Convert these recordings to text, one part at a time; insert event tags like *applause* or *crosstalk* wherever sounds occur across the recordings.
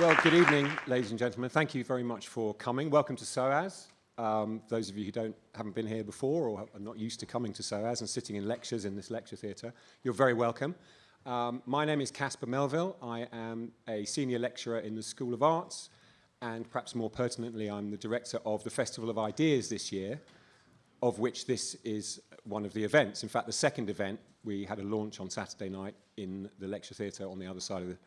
Well, good evening, ladies and gentlemen. Thank you very much for coming. Welcome to SOAS. Um, those of you who don't, haven't been here before or are not used to coming to SOAS and sitting in lectures in this lecture theatre, you're very welcome. Um, my name is Caspar Melville. I am a senior lecturer in the School of Arts and perhaps more pertinently, I'm the director of the Festival of Ideas this year, of which this is one of the events. In fact, the second event, we had a launch on Saturday night in the lecture theatre on the other side of the,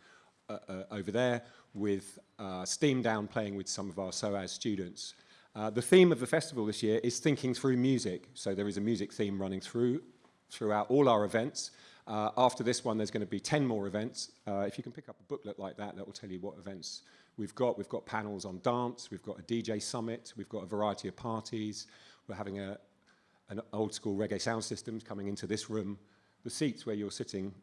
uh, uh, over there with uh, Steam Down playing with some of our SOAS students. Uh, the theme of the festival this year is thinking through music. So there is a music theme running through throughout all our events. Uh, after this one, there's going to be 10 more events. Uh, if you can pick up a booklet like that, that will tell you what events we've got. We've got panels on dance, we've got a DJ summit, we've got a variety of parties. We're having a, an old school reggae sound system coming into this room. The seats where you're sitting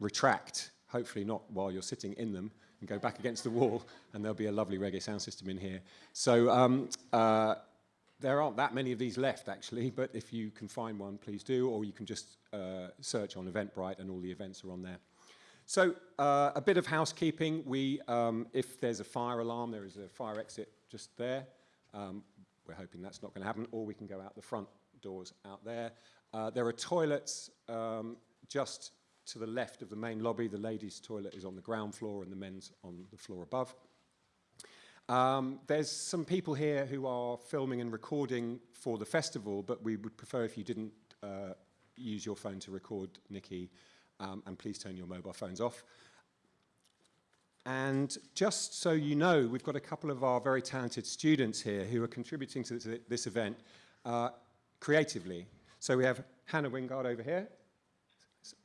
retract, hopefully not while you're sitting in them, and go back against the wall, and there'll be a lovely reggae sound system in here. So um, uh, there aren't that many of these left, actually, but if you can find one, please do, or you can just uh, search on Eventbrite, and all the events are on there. So uh, a bit of housekeeping. We, um, if there's a fire alarm, there is a fire exit just there. Um, we're hoping that's not going to happen, or we can go out the front doors out there. Uh, there are toilets um, just to the left of the main lobby. The ladies' toilet is on the ground floor and the men's on the floor above. Um, there's some people here who are filming and recording for the festival, but we would prefer if you didn't uh, use your phone to record Nikki, um, and please turn your mobile phones off. And just so you know, we've got a couple of our very talented students here who are contributing to this event uh, creatively. So we have Hannah Wingard over here,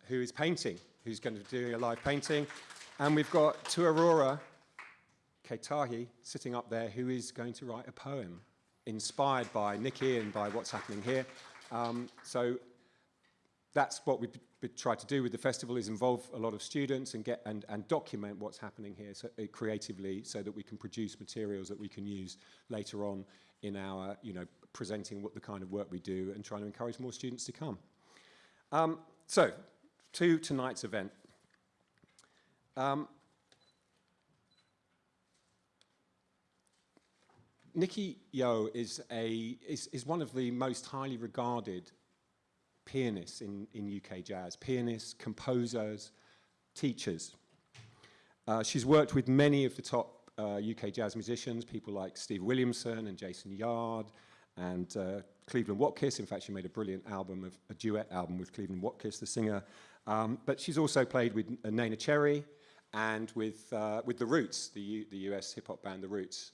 who is painting, who's going to do a live painting. And we've got Tuarora Keitahi sitting up there, who is going to write a poem inspired by Nikki and by what's happening here. Um, so that's what we try to do with the festival is involve a lot of students and get and, and document what's happening here so, uh, creatively so that we can produce materials that we can use later on in our, you know, presenting what the kind of work we do and trying to encourage more students to come. Um, so, to tonight's event. Um, Nikki Yeoh is, a, is, is one of the most highly regarded pianists in, in UK jazz. Pianists, composers, teachers. Uh, she's worked with many of the top uh, UK jazz musicians, people like Steve Williamson and Jason Yarde and uh, Cleveland Watkiss. In fact, she made a brilliant album, of, a duet album with Cleveland Watkiss, the singer. Um, but she's also played with uh, Neneh Cherry and with, uh, with The Roots, the, U the US hip-hop band The Roots,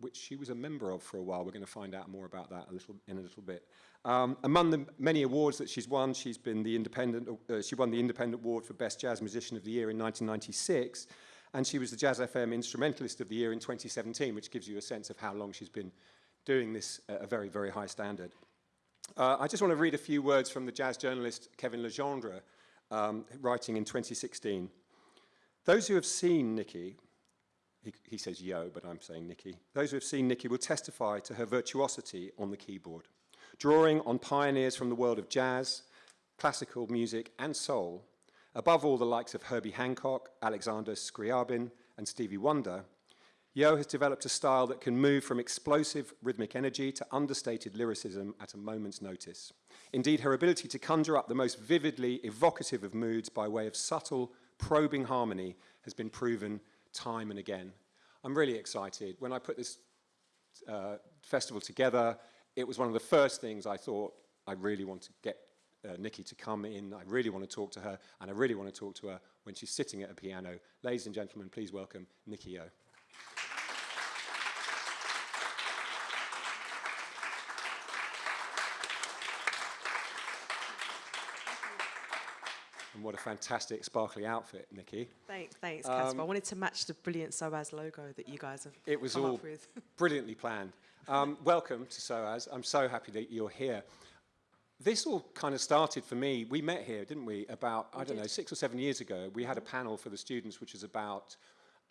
which she was a member of for a while. We're going to find out more about that a little, in a little bit. Um, among the many awards that she's won, she's been the independent, uh, she won the Independent Award for Best Jazz Musician of the Year in 1996, and she was the Jazz FM Instrumentalist of the Year in 2017, which gives you a sense of how long she's been doing this at a very, very high standard. Uh, I just want to read a few words from the jazz journalist Kevin Le Gendre, um, writing in 2016. Those who have seen Nikki, he, he says Yeoh, but I'm saying Nikki, those who have seen Nikki will testify to her virtuosity on the keyboard, drawing on pioneers from the world of jazz, classical music, and soul, above all the likes of Herbie Hancock, Alexander Scriabin, and Stevie Wonder, Yeoh has developed a style that can move from explosive rhythmic energy to understated lyricism at a moment's notice. Indeed, her ability to conjure up the most vividly evocative of moods by way of subtle, probing harmony has been proven time and again. I'm really excited. When I put this uh, festival together, it was one of the first things I thought I really want to get uh, Nikki to come in. I really want to talk to her, and I really want to talk to her when she's sitting at a piano. Ladies and gentlemen, please welcome Nikki Yeoh. And what a fantastic sparkly outfit, Nikki. Thanks, thanks, Caspar. Um, I wanted to match the brilliant SOAS logo that you guys have It was all *laughs* brilliantly planned. Um, welcome to SOAS. I'm so happy that you're here. This all kind of started for me. We met here, didn't we, about, we I don't did. know, six or seven years ago. We had a panel for the students, which is about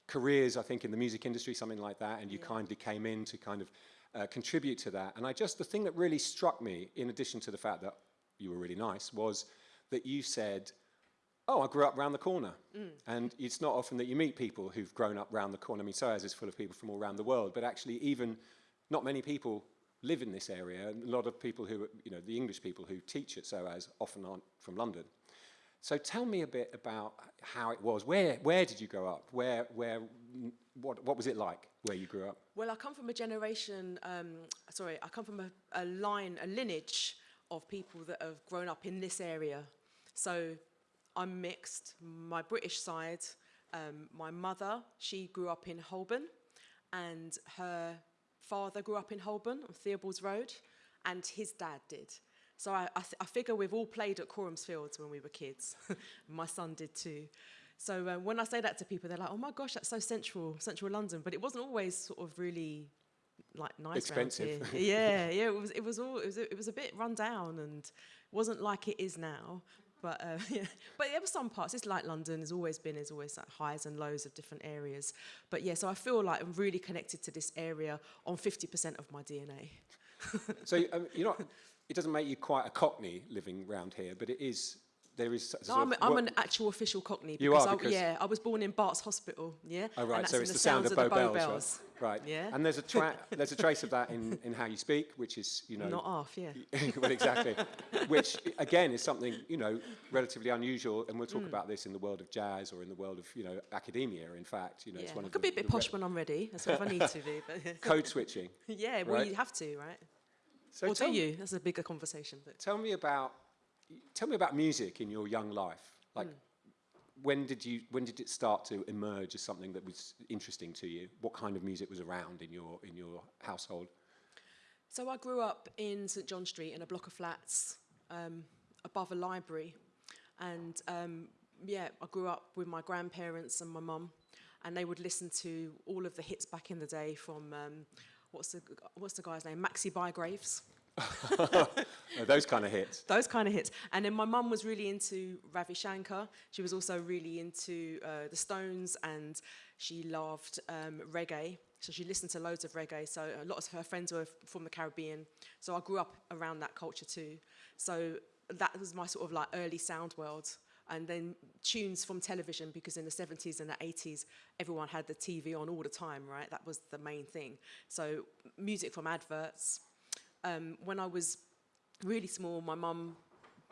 careers, I think, in the music industry, something like that, and you yeah. kindly came in to kind of uh, contribute to that. And I just, the thing that really struck me, in addition to the fact that you were really nice, was that you said, oh, I grew up round the corner. And it's not often that you meet people who've grown up round the corner. I mean, SOAS is full of people from all around the world, but actually even not many people live in this area. And a lot of people who, you know, the English people who teach at SOAS often aren't from London. So tell me a bit about how it was. Where, where did you grow up? Where, where, mm, what, what was it like where you grew up? Well, I come from a generation, um, sorry, I come from a, a line, a lineage of people that have grown up in this area. So I'm mixed. My British side, um, my mother, she grew up in Holborn, and her father grew up in Holborn on Theobalds Road, and his dad did. So I, I, I figure we've all played at Coram's Fields when we were kids. *laughs* my son did too. So uh, when I say that to people, they're like, "Oh my gosh, that's so central, central London." But it wasn't always sort of really like nice Expensive. *laughs* yeah, yeah. It was. It was all. It was. A, it was a bit run down and wasn't like it is now. But uh, *laughs* yeah. But there were some parts. It's like London. Has always been. There's always like highs and lows of different areas. But yeah. So I feel like I'm really connected to this area on 50% of my DNA. *laughs* So um, you're not, it doesn't make you quite a cockney living round here, but it is, there is No, I'm, I'm an actual official Cockney. Because You because are, I, because- yeah, I was born in Bart's Hospital. Yeah. Oh, and right, that's so it's the, sound of sounds Bow the Bells, bells. right? right. Yeah. And there's a, tra- *laughs* there's a trace of that in, in how you speak, which is, you know... Not half, yeah. *laughs* well, exactly. Which, again, is something, you know, relatively unusual, and we'll Mm. talk about this in the world of jazz or in the world of, you know, academia, in fact. You know, it's yeah. one I of could the, be a bit the posh when I'm ready. That's what I need to be. But *laughs* Code switching. yeah, well, Right. you have to, right? So or do tell, you? That's a bigger conversation. But tell me about, tell me about music in your young life. Like, Hmm. when did you, when did it start to emerge as something that was interesting to you? What kind of music was around in your, in your household? So I grew up in St John Street in a block of flats um, above a library, and um, yeah, I grew up with my grandparents and my mum, and they would listen to all of the hits back in the day from um, what's the what's the guy's name, Maxi Bygraves. *laughs* Those kind of hits. those kind of hits. And then my mum was really into Ravi Shankar. She was also really into uh, the Stones, and she loved um, reggae. So she listened to loads of reggae. So a lot of her friends were from the Caribbean. So I grew up around that culture too. So that was my sort of like early sound world. And then tunes from television, because in the 70s and the 80s, everyone had the TV on all the time, right? That was the main thing. So music from adverts. Um, when I was really small, my mum,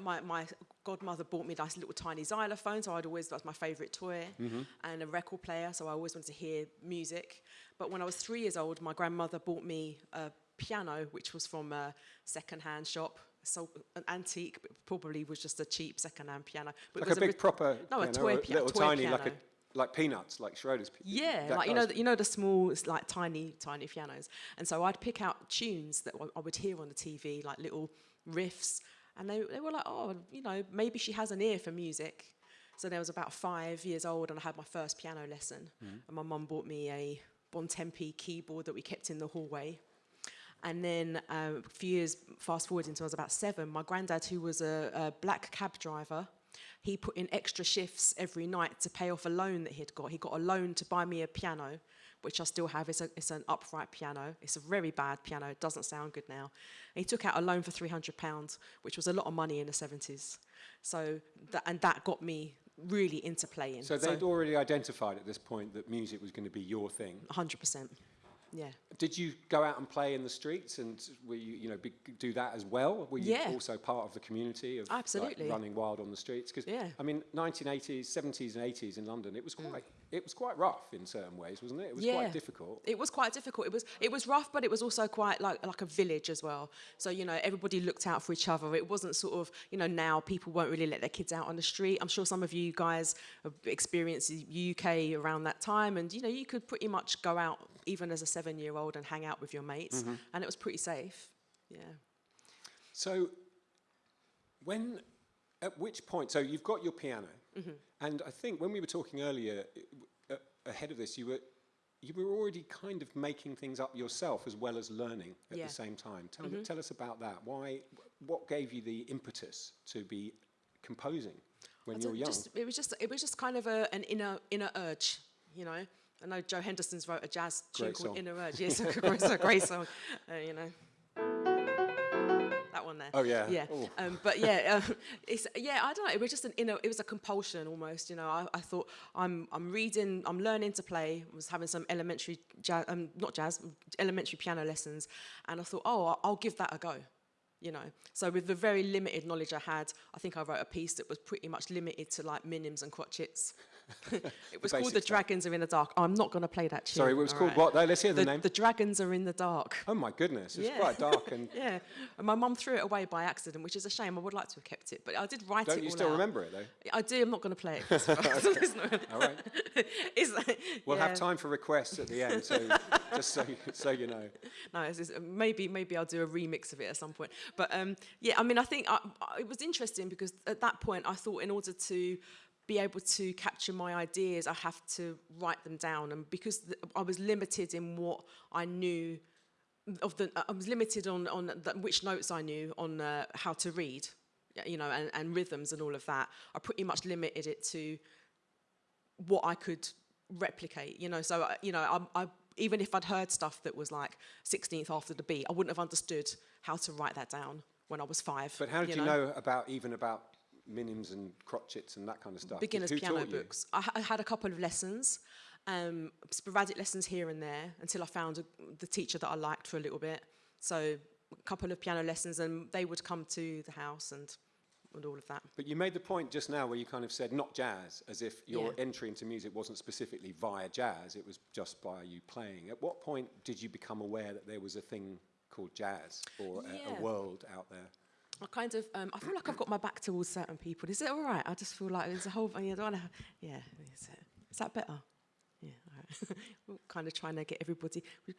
my, my godmother bought me this little tiny xylophone, so I'd always, that was my favourite toy, and a record player, so I always wanted to hear music. But when I was three years old, my grandmother bought me a piano, which was from a second-hand shop, so an antique, but probably was just a cheap second-hand piano. But Like a big proper, No, a piano, toy or pi- little toy tiny, like a, piano. Like peanuts, like Schroeder's. Yeah, like you know, the, you know the small, it's like tiny, tiny pianos. And so I'd pick out tunes that I would hear on the TV, like little riffs, and they they were like, oh, you know, maybe she has an ear for music. So there was about five years old, and I had my first piano lesson, and my mum bought me a Bontempi keyboard that we kept in the hallway. And then um, a few years fast forward until I was about seven, my granddad, who was a, a black cab driver, he put in extra shifts every night to pay off a loan that he'd got. He got a loan to buy me a piano, which I still have. It's, a, it's an upright piano. It's a very bad piano. It doesn't sound good now. And he took out a loan for £300, which was a lot of money in the 70s. So, that, and that got me really into playing. So they'd already identified at this point that music was going to be your thing. 100%. Yeah. Did you go out and play in the streets and were you, you know, be, do that as well? Were you Yeah. also part of the community of like, Absolutely. running wild on the streets? Because Yeah. I mean, 1980s, 70s, and 80s in London, it was mm. quite, it was quite rough in certain ways, wasn't it? It was Mm. Yeah. quite difficult. It was quite difficult. It was it was rough, but it was also quite like like a village as well. So you know, everybody looked out for each other. It wasn't sort of you know now people won't really let their kids out on the street. I'm sure some of you guys have experienced the UK around that time, and you know you could pretty much go out even as a seven year old and hang out with your mates, and it was pretty safe. Yeah. So, when, at which point, so you've got your piano, Mm-hmm. and I think when we were talking earlier, uh, ahead of this, you were, you were already kind of making things up yourself as well as learning at Yeah. The same time. Tell, me, tell us about that. Why, what gave you the impetus to be composing when you were young? Just, it was just it was just kind of a, an inner inner urge, you know. I know Joe Henderson's wrote a jazz tune Great called song. Inner Urge. Yes, it's a great, *laughs* it's a great song. Uh, you know, there. Oh, yeah. yeah. Um, but yeah, *laughs* um, it's yeah. I don't know. It was just an inner. It was a compulsion almost. You know, I, I thought I'm I'm reading, I'm learning to play. Was having some elementary jazz, um, not jazz, elementary piano lessons, and I thought, oh, I'll, I'll give that a go. You know, so with the very limited knowledge I had, I think I wrote a piece that was pretty much limited to like minims and crotchets. *laughs* it was called basic "The stuff. Dragons Are in the Dark." Oh, I'm not going to play that tune. Sorry, it was all called right? what? though? Let's hear the, The, name. the Dragons Are in the Dark. oh my goodness, it's Yeah. quite dark. And *laughs* Yeah, and my mum threw it away by accident, which is a shame. I would like to have kept it, but I did write it. don't you still out. remember it though? I do. I'm not going to play it. *laughs* not- All right. like- We'll yeah. have time for requests at the end, so just so so you know. No, it's, it's, maybe maybe I'll do a remix of it at some point. But um, yeah, I mean, I think I, I, it was interesting because at that point I thought in order to be able to capture my ideas, I have to write them down, and because I was limited in what I knew of the, I was limited on on the, which notes I knew on uh, how to read, you know, and, and rhythms and all of that. I pretty much limited it to what I could replicate, you know. So, uh, you know, I, I, even if I'd heard stuff that was like 16th after the beat, I wouldn't have understood how to write that down when I was five. But how did you know, about even about minims and crotchets and that kind of stuff? Beginner's Who piano books. I, I had a couple of lessons, um, sporadic lessons here and there until I found a, the teacher that I liked for a little bit. So, a couple of piano lessons, and they would come to the house and, and all of that. But you made the point just now where you kind of said not jazz, as if your Yeah. entry into music wasn't specifically via jazz, it was just by you playing. At what point did you become aware that there was a thing called jazz or a, a world out there? I kind of, um, I feel like I've got my back towards certain people. Is it all right? I just feel like there's a whole, I don't want to, yeah, is, it, is that better? Yeah, all right. *laughs* We're kind of trying to get everybody, we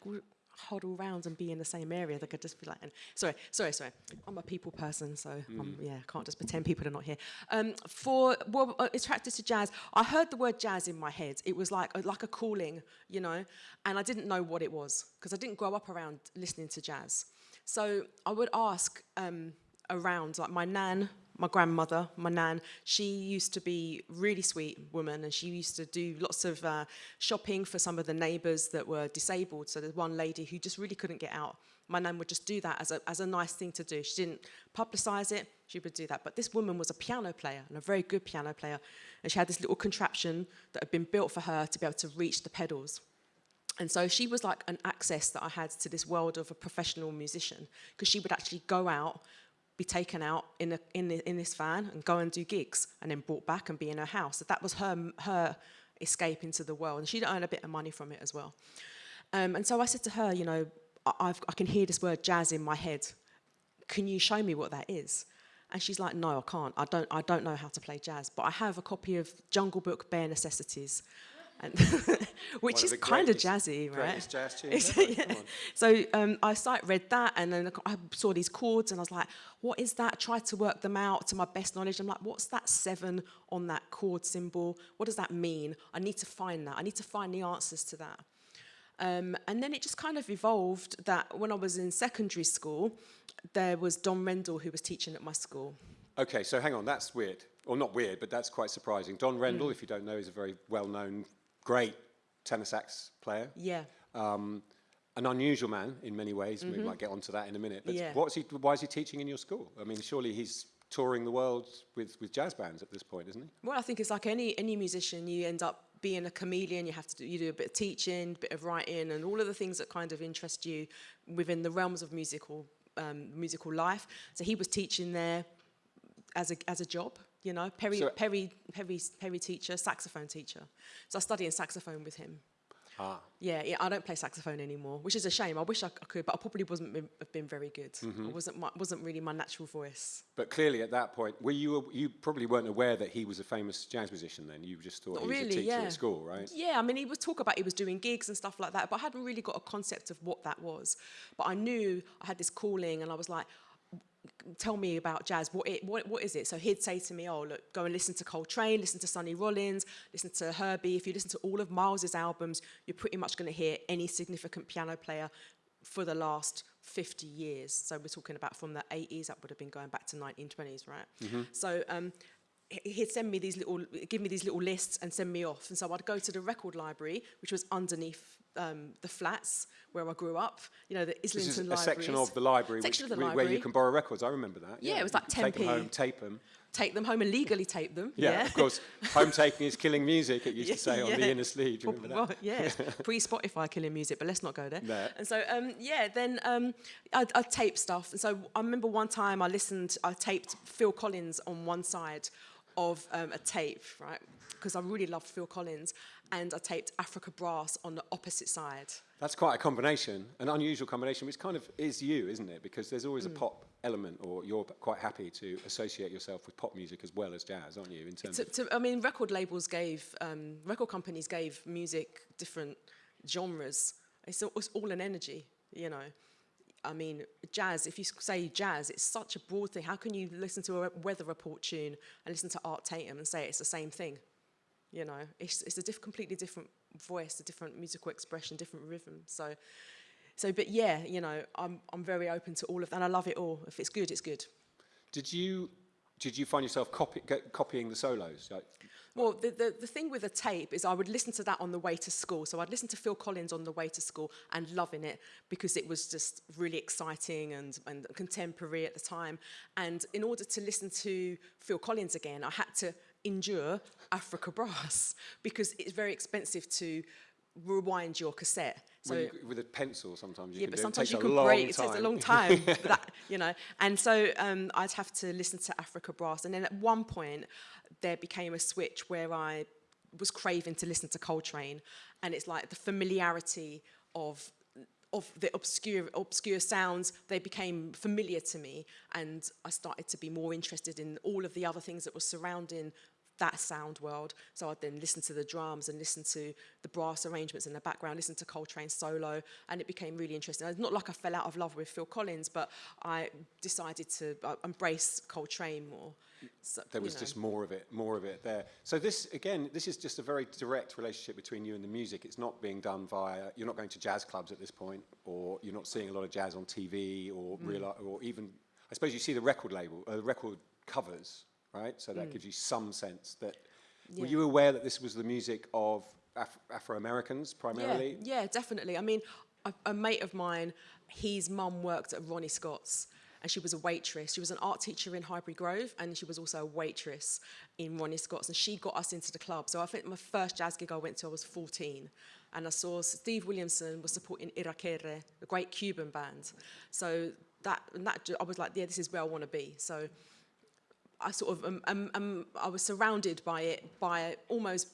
huddle round and be in the same area. They could just be like, and, sorry, sorry, sorry. I'm a people person, so um, yeah, can't just pretend people are not here. Um, for, well, uh, attracted to jazz, I heard the word jazz in my head. It was like, a- like a calling, you know, and I didn't know what it was because I didn't grow up around listening to jazz. So I would ask, um, around like my nan my grandmother my nan she used to be really sweet woman and she used to do lots of uh, shopping for some of the neighbors that were disabled. So there's one lady who just really couldn't get out. My nan would just do that as a, as a nice thing to do. She didn't publicize it she would do that. But this woman was a piano player and a very good piano player. And she had this little contraption that had been built for her to be able to reach the pedals. And so she was like an access that I had to this world of a professional musician because she would actually go out, be taken out in, a, in, the, in this van and go and do gigs and then brought back and be in her house. So that was her, her escape into the world. And she'd earn a bit of money from it as well. Um, and so I said to her, you know, I, I can hear this word jazz in my head. Can you show me what that is? And she's like, no, I can't. I don't, I don't know how to play jazz. But I have a copy of Jungle Book Bare Necessities. And *laughs* which is kind of jazzy, right? Jazz tunes It's- *laughs* ever, yeah. So um, I started, read that, and then I saw these chords, and I was like, "What is that?" Tried to work them out to my best knowledge. I'm like, "What's that seven on that chord symbol? What does that mean? I need to find that. I need to find the answers to that." Um, and then it just kind of evolved that when I was in secondary school, there was Don Rendell who was teaching at my school. Okay, so hang on, that's weird. Or not weird, but that's quite surprising. Don Rendell, Mm. if you don't know, is a very well known, great tenor sax player. Yeah. Um, an unusual man in many ways. We might get onto that in a minute. But Mm-hmm. Yeah. what's he, why is he teaching in your school? I mean, surely he's touring the world with, with jazz bands at this point, isn't he? Well, I think it's like any any musician. You end up being a chameleon. You have to do, you do a bit of teaching, a bit of writing, and all of the things that kind of interest you within the realms of musical um, musical life. So he was teaching there as a as a job. You know, Perry So- Perry Perry Perry teacher, saxophone teacher. So I studied saxophone with him. Ah. Yeah, yeah, I don't play saxophone anymore, which is a shame. I wish I could, but I probably wasn't been, have been very good. Mm-hmm. I wasn't my, wasn't really my natural voice. But clearly at that point, were you, you probably weren't aware that he was a famous jazz musician then. You just thought Not he was a teacher yeah. at school, right? Yeah, I mean, he was talk about he was doing gigs and stuff like that, but I hadn't really got a concept of what that was. But I knew I had this calling, and I was like, tell me about jazz. What, it, what, what is it? So he'd say to me, oh, look, go and listen to Coltrane, listen to Sonny Rollins, listen to Herbie. If you listen to all of Miles's albums, you're pretty much going to hear any significant piano player for the last 50 years. So we're talking about from the 80s, that would have been going back to 1920s, right? So um, he'd send me these little, give me these little lists and send me off. And so I'd go to the record library, which was underneath um, the flats where I grew up. You know, the This Islington is a section of the library, Section which, of the where you can borrow records. I remember that. Yeah, it was like Take them home, tape them. Take them home and legally tape them. Yeah, of course. *laughs* Home taking is killing music. It used to *laughs* say on the Yeah. inner sleeve. You Well, remember that? well, yeah, *laughs* pre Spotify killing music, but let's not go there. No. And so, um, yeah, then um, I'd, I'd tape stuff. And so I remember one time I listened, I taped Phil Collins on one side of um, a tape, right? Because I really loved Phil Collins. And I taped Africa Brass on the opposite side. That's quite a combination, an unusual combination, which kind of is you, isn't it? Because there's always Mm. a pop element, or you're quite happy to associate yourself with pop music as well as jazz, aren't you? In terms To, of to, I mean, record labels gave, um, record companies gave music different genres. It's, all- it's all an energy, you know. I mean, jazz, if you say jazz, it's such a broad thing. How can you listen to a weather report tune and listen to Art Tatum and say it's the same thing? You know, it's, it's a diff- completely different voice, a different musical expression, different rhythm. So, so, but yeah, you know, I'm, I'm very open to all of that, and I love it all. If it's good, it's good. Did you did you find yourself copy, copying the solos? Like, Well, the, the, the thing with a tape is I would listen to that on the way to school. So I'd listen to Phil Collins on the way to school and loving it because it was just really exciting and, and contemporary at the time. And in order to listen to Phil Collins again, I had to endure Africa Brass because it's very expensive to rewind your cassette. So you, with a pencil, sometimes you yeah, can but do it. It sometimes you long break. It takes a long *laughs* time. that, you know, and so um, I'd have to listen to Africa Brass, and then at one point there became a switch where I was craving to listen to Coltrane, and it's like the familiarity of of the obscure obscure sounds they became familiar to me and I started to be more interested in all of the other things that were surrounding that sound world. So I'd then listen to the drums and listen to the brass arrangements in the background, listen to Coltrane solo, and it became really interesting. It's not like I fell out of love with Phil Collins, but I decided to uh, embrace Coltrane more. So, There was know. just more of it, more of it there. So this, again, this is just a very direct relationship between you and the music. It's not being done via, you're not going to jazz clubs at this point, or you're not seeing a lot of jazz on TV, or Mm. real, or even, I suppose you see the record label, uh, record covers, right? So that gives you some sense that, were Mm. You aware that this was the music of Af- Afro-Americans primarily? Yeah, yeah, definitely. I mean, a, a mate of mine, his mum worked at Ronnie Scott's and she was a waitress. She was an art teacher in Highbury Grove and she was also a waitress in Ronnie Scott's and she got us into the club. So I think my first jazz gig I went to, I was 14 and I saw Steve Williamson was supporting Irakere, a great Cuban band. So that, and that I was like, yeah, this is where I want to be. So I sort of, um, um, um, I was surrounded by it, by almost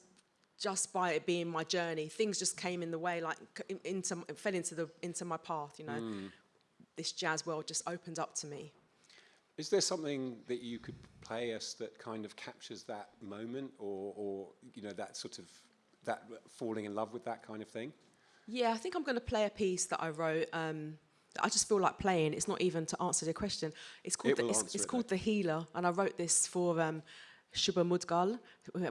just by it being my journey. Things just came in the way, like in- into, fell into the into my path. You know, this jazz world just opened up to me. Is there something that you could play us that kind of captures that moment, or, or you know, that sort of, that falling in love with that kind of thing? Yeah, I think I'm going to play a piece that I wrote. Um, I just feel like playing. It's not even to answer the question. It's called It the, it's, it's it, called the Healer, and I wrote this for um, Shubha Mudgal.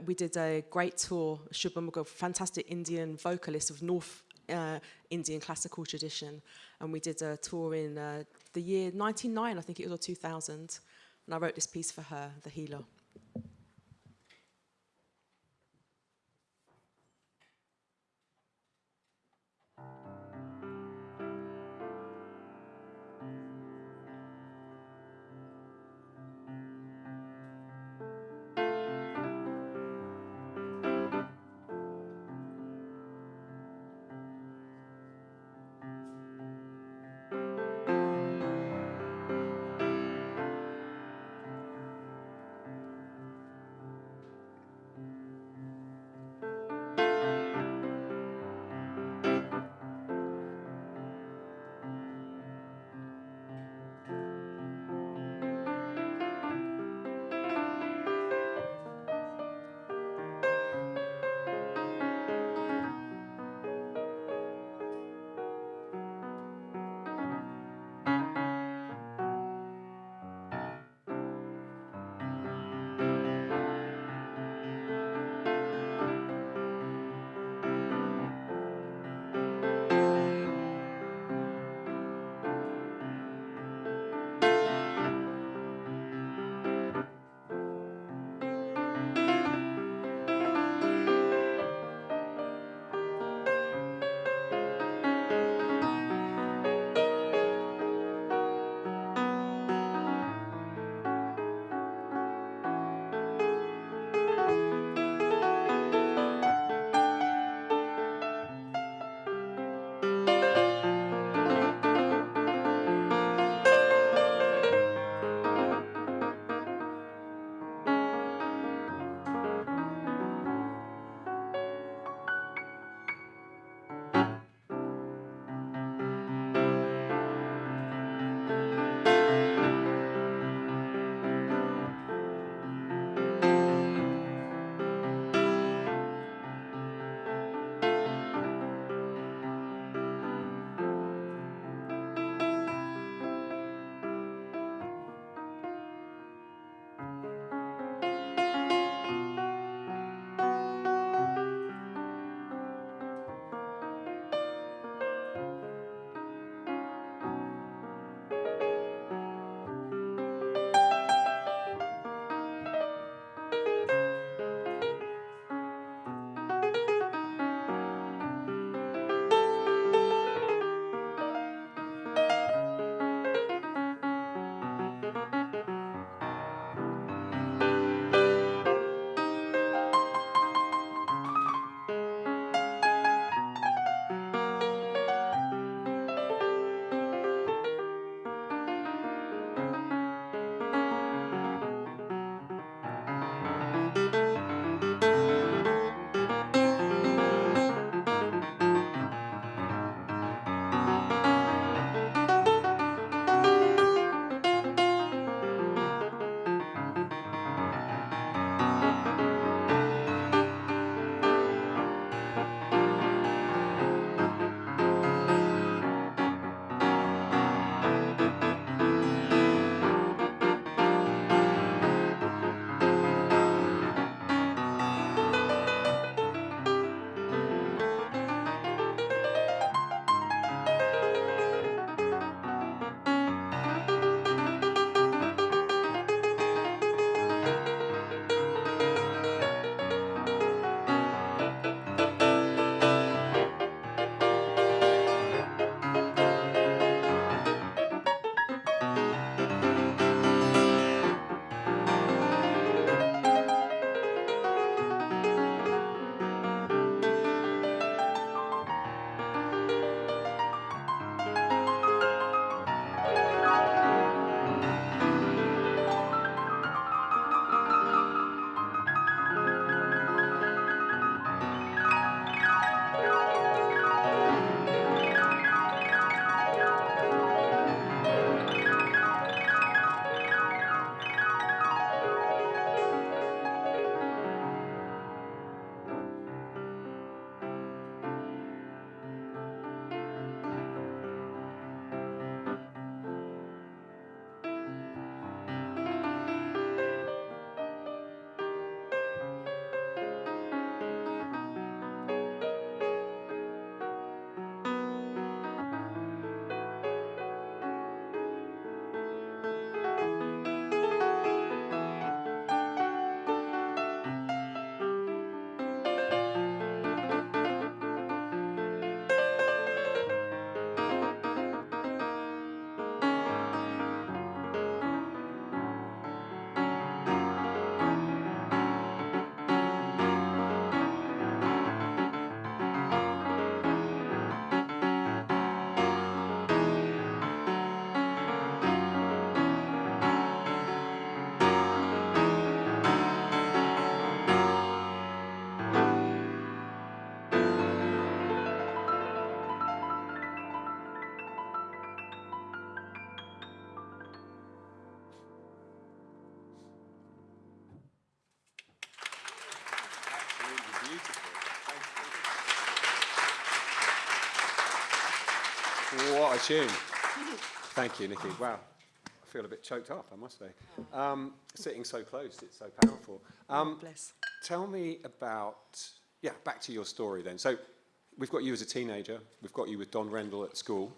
We did a great tour. Shubha Mudgal, fantastic Indian vocalist of North uh, Indian classical tradition, and we did a tour in uh, the year 99, I think it was, or 2000. And I wrote this piece for her, The Healer. What a tune. Thank you, Nikki. Wow. I feel a bit choked up, I must say. Um, sitting so close, it's so powerful. Um, Bless. Tell me about, yeah, back to your story then. So we've got you as a teenager, we've got you with Don Rendell at school,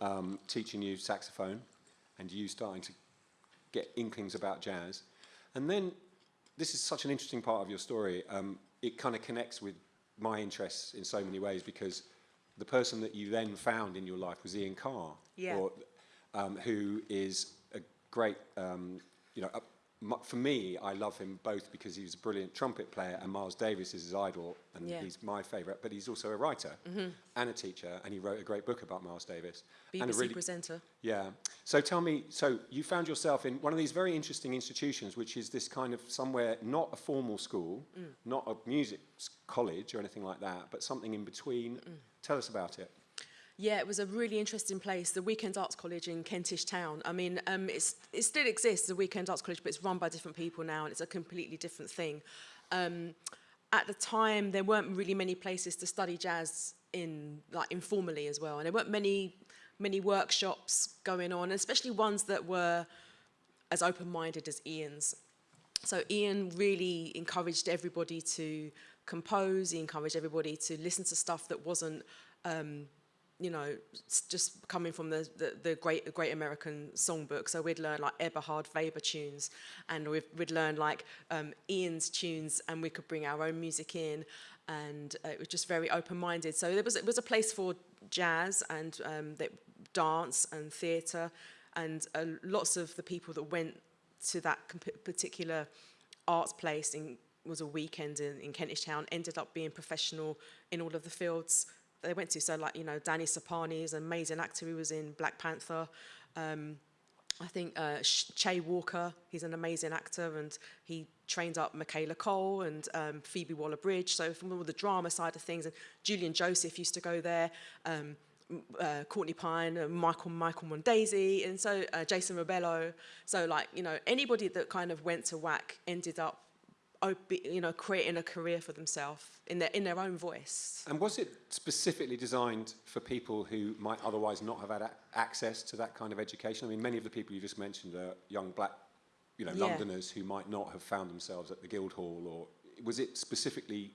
um, teaching you saxophone, and you starting to get inklings about jazz. And then this is such an interesting part of your story. Um, it kind of connects with my interests in so many ways because the person that you then found in your life was Ian Carr, Yeah. or, um, who is a great, um, you know, a, for me, I love him both because he was a brilliant trumpet player and Miles Davis is his idol and Yeah. he's my favourite, but he's also a writer and a teacher and he wrote a great book about Miles Davis. and a BBC really, presenter. yeah. So tell me, so you found yourself in one of these very interesting institutions, which is this kind of somewhere, not a formal school, not a music college or anything like that, but something in between. Tell us about it. Yeah, it was a really interesting place, the Weekend Arts College in Kentish Town. I mean, um, it's, it still exists, the Weekend Arts College, but it's run by different people now, and it's a completely different thing. Um, at the time, there weren't really many places to study jazz in, like, informally as well, and there weren't many, many workshops going on, especially ones that were as open-minded as Ian's. So Ian really encouraged everybody to compose. He encouraged everybody to listen to stuff that wasn't, um, you know, just coming from the, the, the great Great American Songbook. So we'd learn like Eberhard Weber tunes, and we'd, we'd learn like um, Ian's tunes, and we could bring our own music in. And uh, it was just very open-minded. So there was it was a place for jazz and um, dance and theatre, and uh, lots of the people that went to that particular arts place in was a weekend in, in Kentish Town ended up being professional in all of the fields they went to. So like, you know, Danny Sapani is an amazing actor who was in Black Panther. Um, I think uh, Che Walker, he's an amazing actor and he trained up Michaela Coel and um, Phoebe Waller-Bridge. So from all the drama side of things, and Julian Joseph used to go there. Um, uh, Courtney Pine, uh, Michael Michael Mondesir, and so uh, Jason Rebello. So like you know anybody that kind of went to WAC ended up, you know, creating a career for themselves in their in their own voice. And was it specifically designed for people who might otherwise not have had access to that kind of education? I mean, many of the people you just mentioned are young black, you know, Yeah. Londoners who might not have found themselves at the Guildhall, or was it specifically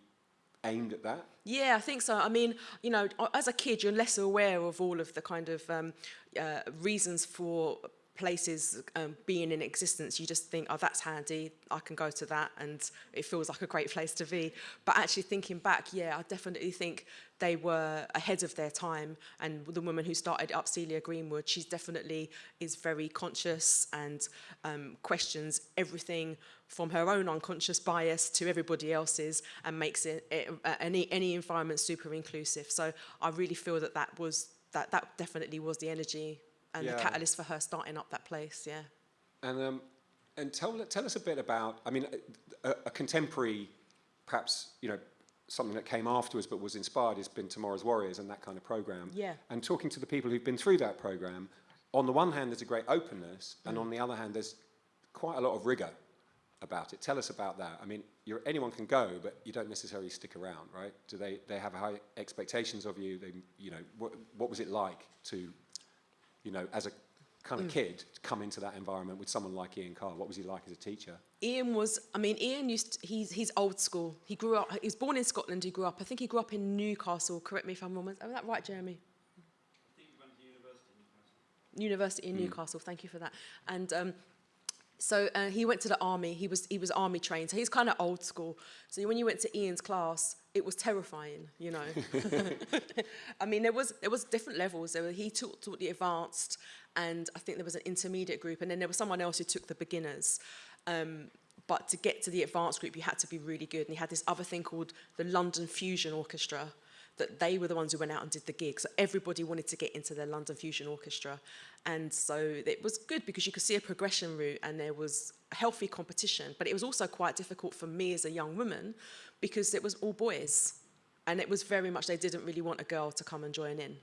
aimed at that? Yeah, I think so. I mean, you know, as a kid, you're less aware of all of the kind of um, uh, reasons for places um, being in existence. You just think, oh, that's handy. I can go to that, and it feels like a great place to be. But actually, thinking back, yeah, I definitely think they were ahead of their time. And the woman who started up, Celia Greenwood, she's definitely is very conscious and um, questions everything from her own unconscious bias to everybody else's and makes it, it uh, any any environment super inclusive. So I really feel that that was that that definitely was the energy and Yeah. the catalyst for her starting up that place. Yeah. And um, and tell tell us a bit about. I mean, a, a contemporary, perhaps you know, something that came afterwards but was inspired has been Tomorrow's Warriors and that kind of program. Yeah. And talking to the people who've been through that program, on the one hand, there's a great openness, Mm. and on the other hand, there's quite a lot of rigor about it. Tell us about that. I mean, you're, anyone can go, but you don't necessarily stick around, right? Do they they have high expectations of you? They, you know, what what was it like to, you know, as a kind of kid, to come into that environment with someone like Ian Carr? What was he like as a teacher? Ian was, I mean, Ian used, to, he's, he's old school. He grew up, he was born in Scotland, he grew up, I think he grew up in Newcastle, correct me if I'm wrong, is that right, Jeremy? University in Newcastle, thank you for that. And um, so uh, he went to the army, he was, he was army trained, so he's kind of old school. So when you went to Ian's class, it was terrifying, you know. *laughs* *laughs* I mean, there was, there was different levels. There were, he taught, taught the advanced, and I think there was an intermediate group, and then there was someone else who took the beginners. Um, but to get to the advanced group, you had to be really good. And he had this other thing called the London Fusion Orchestra, that they were the ones who went out and did the gig. So everybody wanted to get into the London Fusion Orchestra. And so it was good because you could see a progression route and there was healthy competition. But it was also quite difficult for me as a young woman because it was all boys. And it was very much, they didn't really want a girl to come and join in.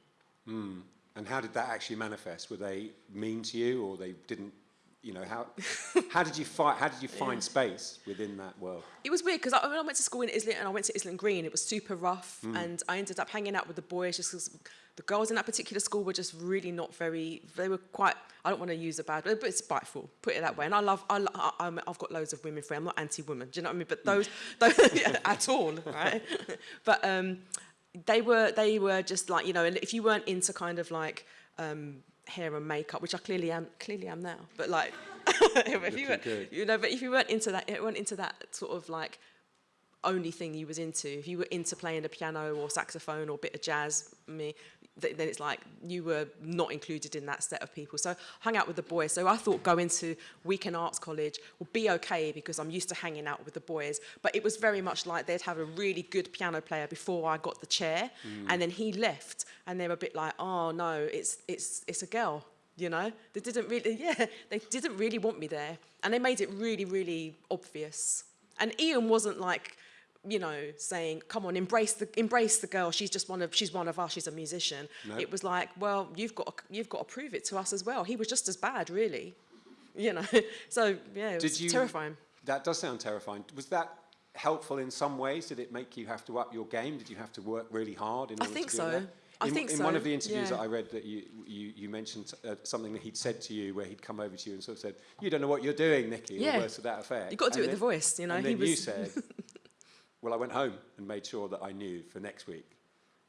Hmm. And how did that actually manifest? Were they mean to you, or they didn't, you know, how, how did you find, how did you find space within that world? It was weird because I, when I went to school in Islington and I went to Islington Green, it was super rough, and I ended up hanging out with the boys just because the girls in that particular school were just really not very. They were quite. I don't want to use a bad word, but it's spiteful. Put it that way. And I love. i, I I'm, i've got loads of women friends. I'm not anti-women, Do you know what I mean? But those, those *laughs* yeah, *laughs* at all, right? *laughs* but um, they were. They were just like you know. And if you weren't into kind of like. Um, hair and makeup, which I clearly am, clearly am now. But like, *laughs* if you, weren't, you know, but if you weren't into that, it weren't into that sort of like only thing you was into. If you were into playing the piano or saxophone or bit of jazz, me, th- then it's like you were not included in that set of people. So I hung out with the boys. So I thought going to weekend arts college would be okay because I'm used to hanging out with the boys. But it was very much like they'd have a really good piano player before I got the chair, mm. and then he left, and they were a bit like, oh no, it's it's it's a girl. You know, they didn't really, *laughs* yeah, they didn't really want me there, and they made it really, really obvious. And Ian wasn't like, you know, saying, "Come on, embrace the embrace the girl. She's just one of she's one of us. She's a musician." It was like, "Well, you've got to, you've got to prove it to us as well." He was just as bad, really. *laughs* You know, so yeah, it was Did you, terrifying. That does sound terrifying. Was that helpful in some ways? Did it make you have to up your game? Did you have to work really hard in I order think to do so. that? I in, think so. in so, one of the interviews yeah. that I read that you, you, you mentioned uh, something that he'd said to you where he'd come over to you and sort of said, you don't know what you're doing, Nikki, Yeah. or words to that effect. You got to do And it with then- the voice, you know. and he then was you said, *laughs* well, I went home and made sure that I knew for next week.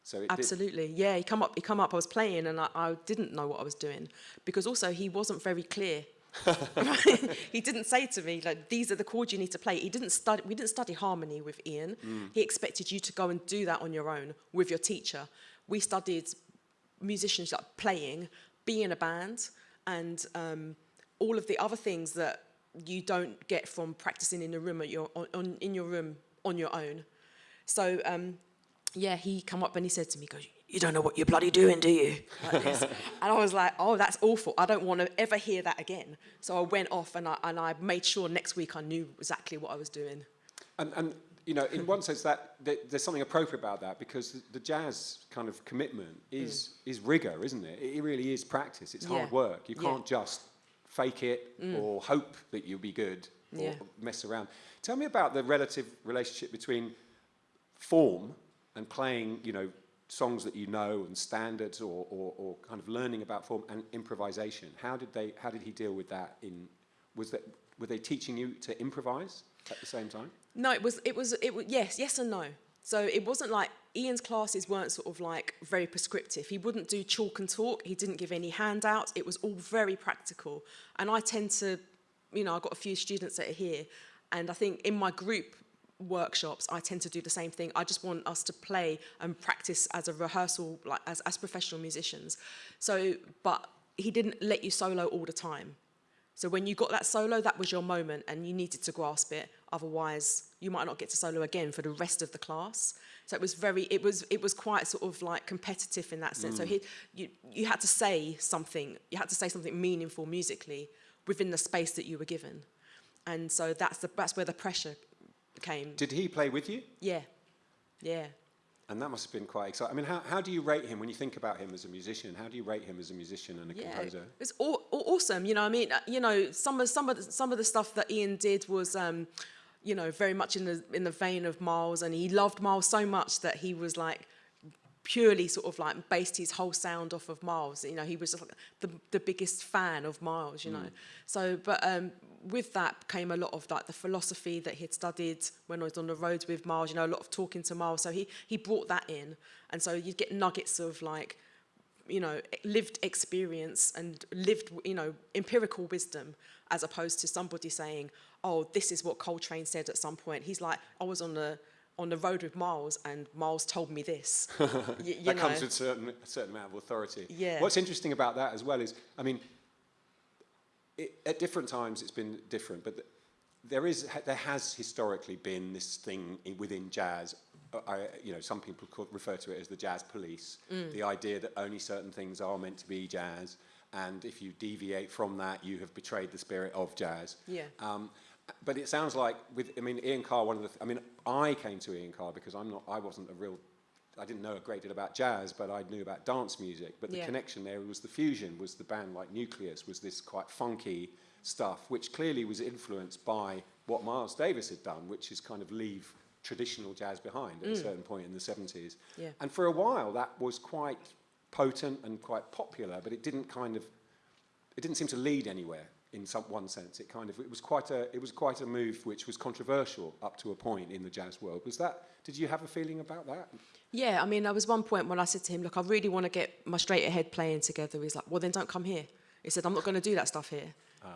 So it did, Absolutely, yeah. He come up. He come up. I was playing, and I, I didn't know what I was doing because also he wasn't very clear. *laughs* *laughs* He didn't say to me like these are the chords you need to play. He didn't study. We didn't study harmony with Ian. He expected you to go and do that on your own with your teacher. We studied musicians like playing, be in a band, and um, all of the other things that you don't get from practicing in a room at your on, on in your room on your own. So um, yeah, he come up and he said to me, he goes, you don't know what you're bloody doing, do you? *laughs* Like and I was like, oh, that's awful. I don't want to ever hear that again. So I went off and I, and I made sure next week I knew exactly what I was doing. And, and you know, in one sense, that, that there's something appropriate about that because the, the jazz kind of commitment is is rigor, isn't it? It really is practice. It's hard Mm. Yeah. work. You Mm. can't just fake it or hope that you'll be good or Yeah. mess around. Tell me about the relative relationship between form and playing, you know, songs that you know and standards or, or, or kind of learning about form and improvisation. How did they? How did he deal with that? In was that were they teaching you to improvise at the same time? No, it was it was it was yes, yes and no. So it wasn't like Ian's classes weren't sort of like very prescriptive. He wouldn't do chalk and talk. He didn't give any handouts. It was all very practical. And I tend to, you know, I've got a few students that are here, and I think in my group workshops, I tend to do the same thing. I just want us to play and practice as a rehearsal, like as, as professional musicians. So, but he didn't let you solo all the time. So when you got that solo, that was your moment and you needed to grasp it. Otherwise, you might not get to solo again for the rest of the class. So it was very, it was, it was quite sort of like competitive in that sense. So mm. he, you, you had to say something, you had to say something meaningful musically within the space that you were given. And so that's, the, that's where the pressure came. Did he play with you? Yeah, yeah. And that must have been quite exciting. I mean, how, how do you rate him when you think about him as a musician? How do you rate him as a musician and a Yeah, composer? it's aw- aw- awesome. You know, I mean, uh, you know, some of some of the, some of the stuff that Ian did was, um, you know, very much in the in the vein of Miles, and he loved Miles so much that he was like purely sort of like based his whole sound off of Miles. You know, he was like the the biggest fan of Miles. You know, so but um, with that came a lot of like the philosophy that he'd studied when I was on the roads with Miles. You know, a lot of talking to Miles. So he he brought that in, and so you'd get nuggets of like you know, lived experience and lived, you know, empirical wisdom as opposed to somebody saying, oh, this is what Coltrane said at some point. He's like, I was on the on the road with Miles and Miles told me this. *laughs* Y- you that know. comes with certain, a certain amount of authority. Yeah. What's interesting about that as well is, I mean, it, at different times it's been different, but th- there is there has historically been this thing in, within jazz. uh, I, you know, some people call, refer to it as the jazz police. Mm. The idea that only certain things are meant to be jazz, and if you deviate from that, you have betrayed the spirit of jazz. Yeah. Um, but it sounds like with, I mean, Ian Carr. One of the, th- I mean, I came to Ian Carr because I'm not, I wasn't a real, I didn't know a great deal about jazz, but I knew about dance music. But the Yeah. connection there was the fusion. Was the band like Nucleus? Was this quite funky, stuff, which clearly was influenced by what Miles Davis had done, which is kind of leave traditional jazz behind at a mm. certain point in the 70s. Yeah. And for a while, that was quite potent and quite popular, but it didn't kind of, it didn't seem to lead anywhere in some one sense. It kind of, it was quite a, it was quite a move which was controversial up to a point in the jazz world. Was that, did you have a feeling about that? Yeah, I mean, there was one point when I said to him, look, I really want to get my straight ahead playing together. He's like, well, then don't come here. He said, I'm not going to do that stuff here.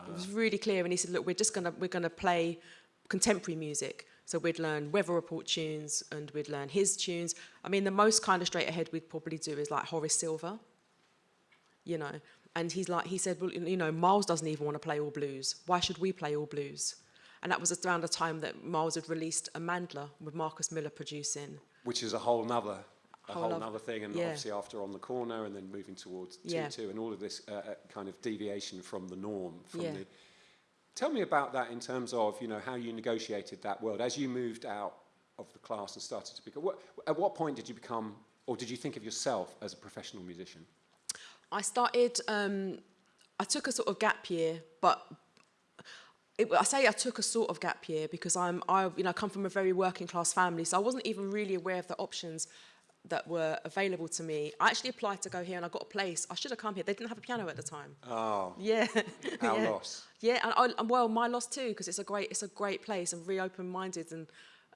It was really clear. And he said, look, we're just to, we're going to play contemporary music. So we'd learn weather report tunes and we'd learn his tunes. I mean, the most kind of straight ahead we'd probably do is like Horace Silver, you know. And he's like, he said, well, you know, Miles doesn't even want to play all blues. Why should we play all blues? And that was around the time that Miles had released a Amandla with Marcus Miller producing. Which is a whole nother, a Whole whole oth- nother thing, and yeah. obviously after On the Corner and then moving towards 2 Yeah. 2 and all of this uh, uh, kind of deviation from the norm. From Yeah. the, tell me about that in terms of, you know, how you negotiated that world. As you moved out of the class and started to become, what, at what point did you become, or did you think of yourself as a professional musician? I started, um, I took a sort of gap year, but it, I say I took a sort of gap year because I'm, I, you know, come from a very working class family, so I wasn't even really aware of the options that were available to me. I actually applied to go here and I got a place. I should have come here. They didn't have a piano at the time. Oh, Yeah. our *laughs* yeah. loss. Yeah, and, I, and well, my loss too, because it's a great, it's a great place and very open-minded, and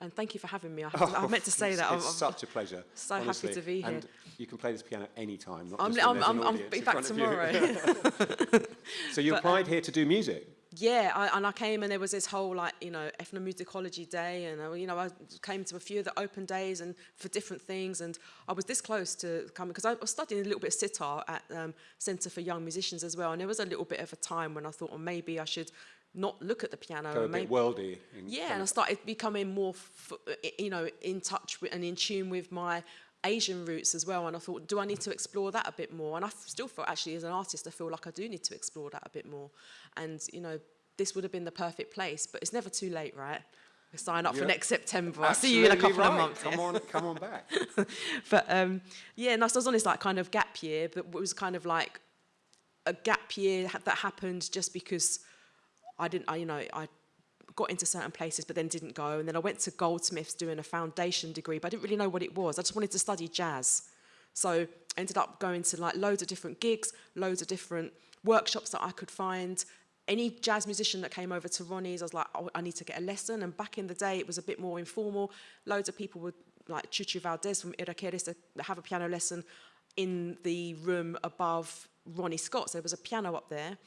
and thank you for having me. I, to, I *laughs* meant to say it's, that. It's I'm- such a pleasure. so happy to be here. And you can play this piano anytime. Not I'm, I'm, I'm, I'm be back of you. tomorrow. *laughs* *laughs* So you But, applied here to do music. Yeah, I, and I came and there was this whole like you know ethnomusicology day, and uh, you know I came to a few of the open days and for different things, and I was this close to coming because I was studying a little bit of sitar at um, Centre for Young Musicians as well, and there was a little bit of a time when I thought, well, maybe I should not look at the piano. Go a and bit worldy. yeah, and I started becoming more, f- you know, in touch with and in tune with my Asian roots as well. And I thought, do I need to explore that a bit more? And I still felt actually as an artist, I feel like I do need to explore that a bit more. And you know, this would have been the perfect place, but it's never too late, right? Sign up Yeah. for next September. I'll see you in a couple of months. Come on, come on back. *laughs* But um, yeah, and I was on this like kind of gap year, but it was kind of like a gap year ha- that happened just because I didn't, I, you know, I got into certain places but then didn't go. And then I went to Goldsmiths doing a foundation degree, but I didn't really know what it was. I just wanted to study jazz. So I ended up going to like loads of different gigs, loads of different workshops that I could find. Any jazz musician that came over to Ronnie's, I was like, oh, I need to get a lesson. And back in the day, it was a bit more informal. Loads of people would, like Chucho Valdés from Irakere, to have a piano lesson in the room above Ronnie Scott's. There was a piano up there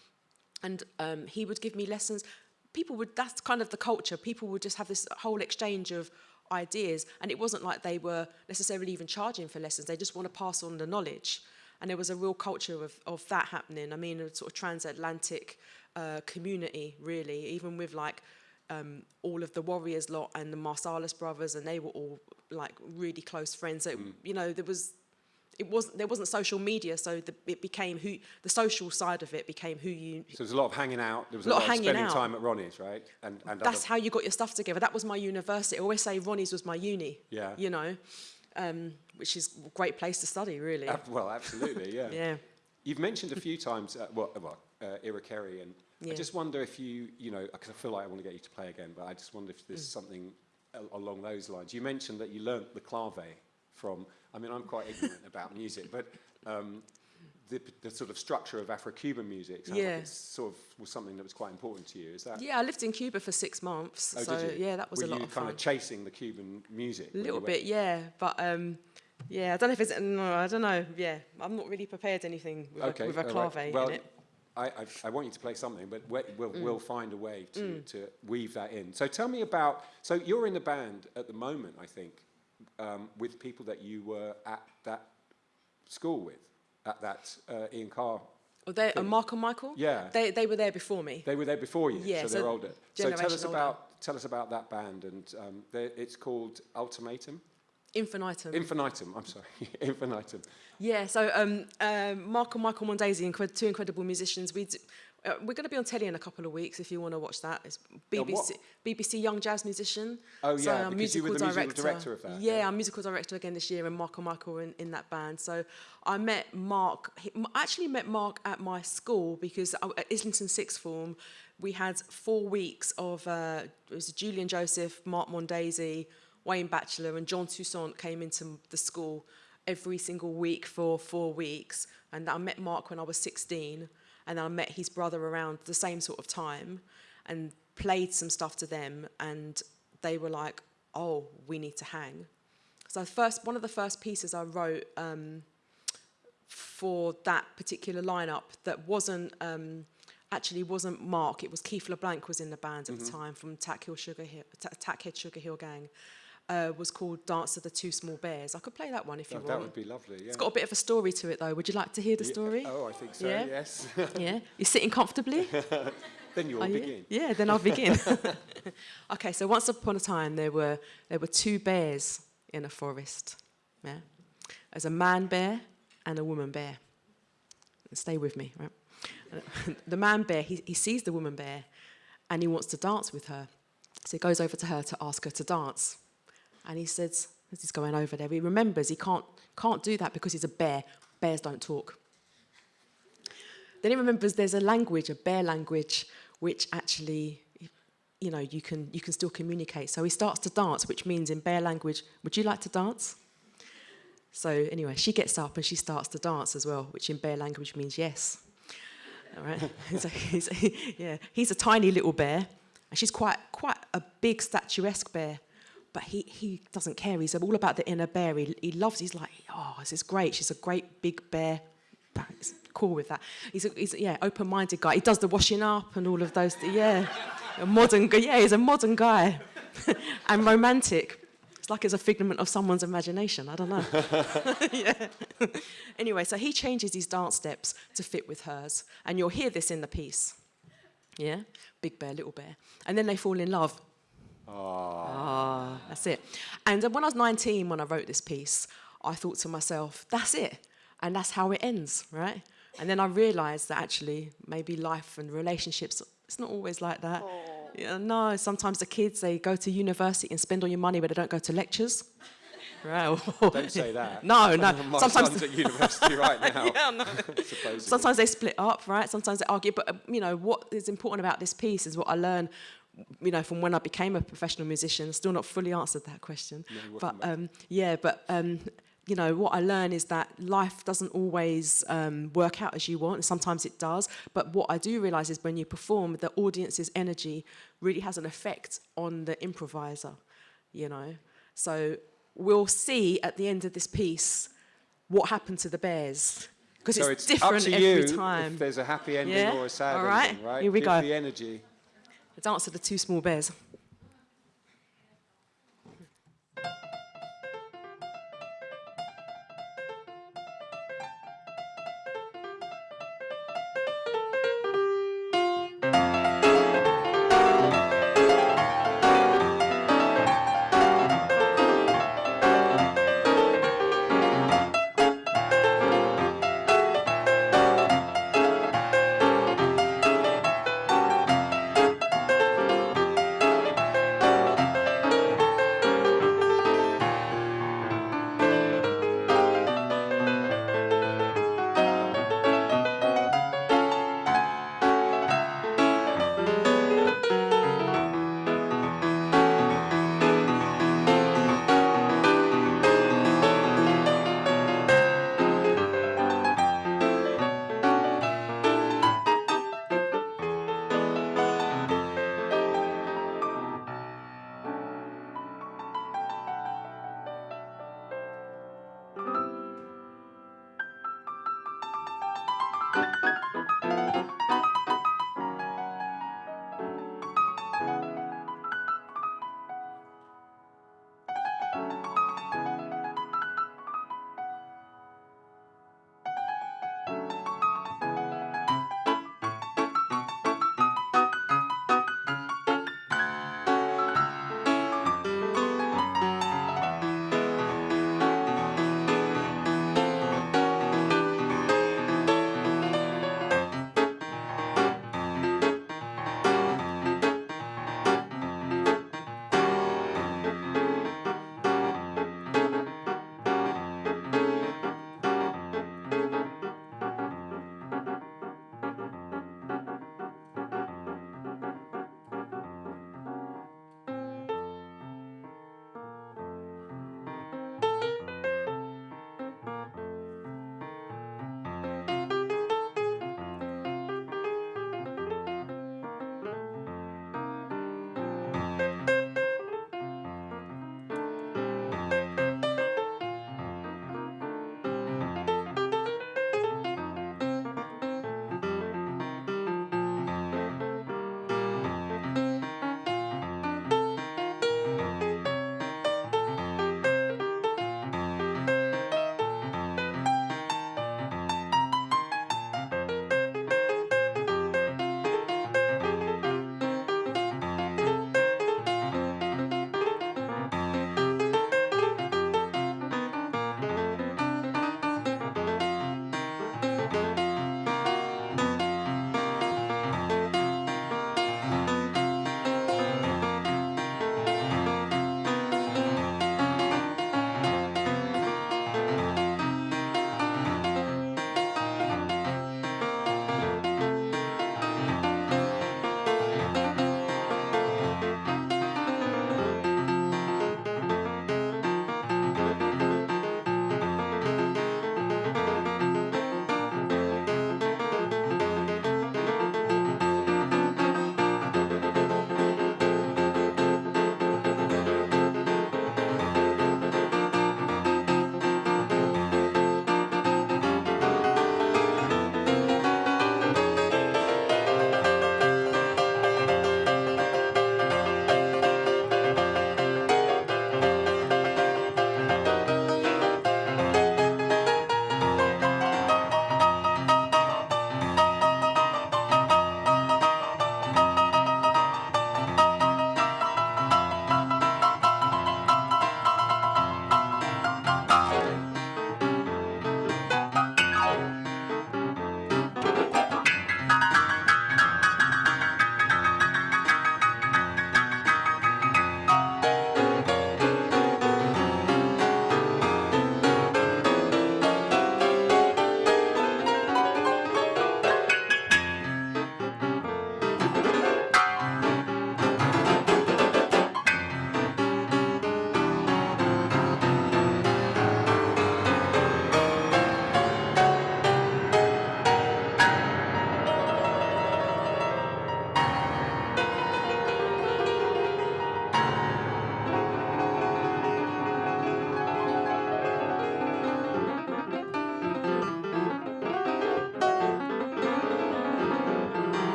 and um, he would give me lessons. People would, that's kind of the culture. People would just have this whole exchange of ideas. And it wasn't like they were necessarily even charging for lessons. They just want to pass on the knowledge. And there was a real culture of, of that happening. I mean, a sort of transatlantic uh, community, really, even with like um, all of the Warriors lot and the Marsalis brothers, and they were all like really close friends. So, mm. you know, there was it wasn't there wasn't social media, so the, it became who the social side of it became who you. So there's a lot of hanging out. There was a Lot lot, of spending out. time at Ronnie's, right? And, and That's other, how you got your stuff together. That was my university. I always say Ronnie's was my uni. Yeah. You know, um, which is a great place to study, really. Ab- well, absolutely, yeah. *laughs* yeah. You've mentioned a few times, uh, well, uh, well uh, Irakere, and I just wonder if you, you know, because I feel like I want to get you to play again, but I just wonder if Mm. there's something along those lines. You mentioned that you learnt the clave from, I mean, I'm quite ignorant about music, but um, the, the sort of structure of Afro-Cuban music sounds Yeah. like it's sort of was something that was quite important to you. Is that? Yeah, I lived in Cuba for six months. Oh, so yeah, that was Were a lot Were you of kind fun. of chasing the Cuban music? A little bit, yeah. But um, yeah, I don't know if it's no, I don't know. Yeah, I'm not really prepared anything with Okay, a, with a all right. clave Well, in it. I, I, I want you to play something, but we, we'll, Mm. we'll find a way to, to weave that in. So tell me about, so you're in the band at the moment, I think, um, with people that you were at that school with, at that uh, Ian Carr. Oh, they, uh. Mark and Michael. Yeah. They they were there before me. They were there before you, Yeah, so they're so older. So tell us older. about tell us about that band, and um, it's called Ultimatum, Infinitum. Infinitum. I'm sorry, *laughs* Infinitum. Yeah, so um, um, Mark and Michael Mondesir, two incredible musicians, we Uh, we're going to be on telly in a couple of weeks if you want to watch that. It's Yeah, BBC, BBC Young Jazz Musician. Oh, yeah, I'm because you were the musical director of that, Yeah, yeah. I'm musical director again this year, and Mark and Michael were in, in that band. So I met Mark. He, I actually met Mark at my school because I, at Islington Sixth Form, we had four weeks of uh, it was Julian Joseph, Mark Mondesir, Wayne Batchelor, and Jean Toussaint came into the school every single week for four weeks. And I met Mark when I was 16, and I met his brother around the same sort of time, and played some stuff to them, and they were like, "Oh, we need to hang." So first, one of the first pieces I wrote um, for that particular lineup that wasn't um, actually wasn't Mark. It was Keith LeBlanc was in the band at the time from Tack Hill Sugar Hill, Ta- Tackhead Sugar Hill Gang. Uh, was called Dance of the Two Small Bears. I could play that one if you Oh, want. that would be lovely. Yeah. It's got a bit of a story to it though. Would you like to hear the Yeah, story? Oh, I think so. Yeah? Yes. *laughs* Yeah, you're sitting comfortably. *laughs* then you will Are you? begin. Yeah, then I'll begin. *laughs* okay, so once upon a time there were there were two bears in a forest. Yeah, there's a man bear and a woman bear. Stay with me, right? the man bear he, he sees the woman bear, and he wants to dance with her. So he goes over to her to ask her to dance, and he says, as he's going over there, he remembers he can't can't do that because he's a bear. Bears don't talk. Then he remembers there's a language, a bear language, which actually, you know, you can, you can still communicate. So he starts to dance, which means in bear language, would you like to dance? So anyway, she gets up and she starts to dance as well, which in bear language means yes. All right. *laughs* so he's, *laughs* yeah, he's a tiny little bear, and she's quite quite a big statuesque bear. But he, he doesn't care. He's all about the inner bear. He, he loves. He's like, oh, this is great. She's a great big bear. Cool with that. He's a, he's a, yeah open-minded guy. He does the washing up and all of those. Yeah, a modern. Yeah, he's a modern guy, *laughs* and romantic. It's like it's a figment of someone's imagination. I don't know. *laughs* yeah. *laughs* anyway, so he changes his dance steps to fit with hers, and you'll hear this in the piece. Yeah, big bear, little bear, and then they fall in love. Ah, that's it. And uh, when I was 19, when I wrote this piece, I thought to myself, that's it, and that's how it ends, right? And then I realised that actually, maybe life and relationships, it's not always like that. Yeah, no, sometimes the kids they go to university and spend all your money, but they don't go to lectures. Right? *laughs* Don't say that. No, no. My Sometimes son's at university right now. *laughs* yeah, no. *laughs* Sometimes they split up, right? Sometimes they argue. But, uh, you know, what is important about this piece is what I learned, you know, from when I became a professional musician. Still not fully answered that question. No, but, um, yeah, but, um, you know, what I learn is that life doesn't always um, work out as you want. And sometimes it does. But what I do realize is when you perform, the audience's energy really has an effect on the improviser, you know. So we'll see at the end of this piece what happened to the bears. Because so it's, it's different up to every you time. if there's a happy ending Yeah? or a sad All right. ending, right? Here we Give go. the energy. Dance of the two small bears.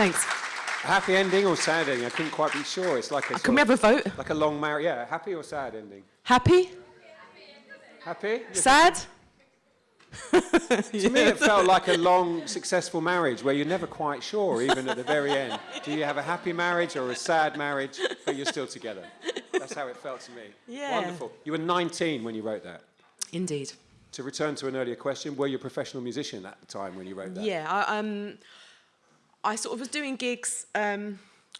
Thanks. Happy ending or sad ending? I couldn't quite be sure. It's like a, Can we have a vote? like a long marriage. Yeah, happy or sad ending? Happy? Happy? Sad? *laughs* To me, it felt like a long, successful marriage where you're never quite sure, even at the very end. Do you have a happy marriage or a sad marriage, but you're still together? That's how it felt to me. Yeah. Wonderful. You were 19 when you wrote that. Indeed. To return to an earlier question, were you a professional musician at the time when you wrote that? Yeah, I, um, I sort of was doing gigs. Um,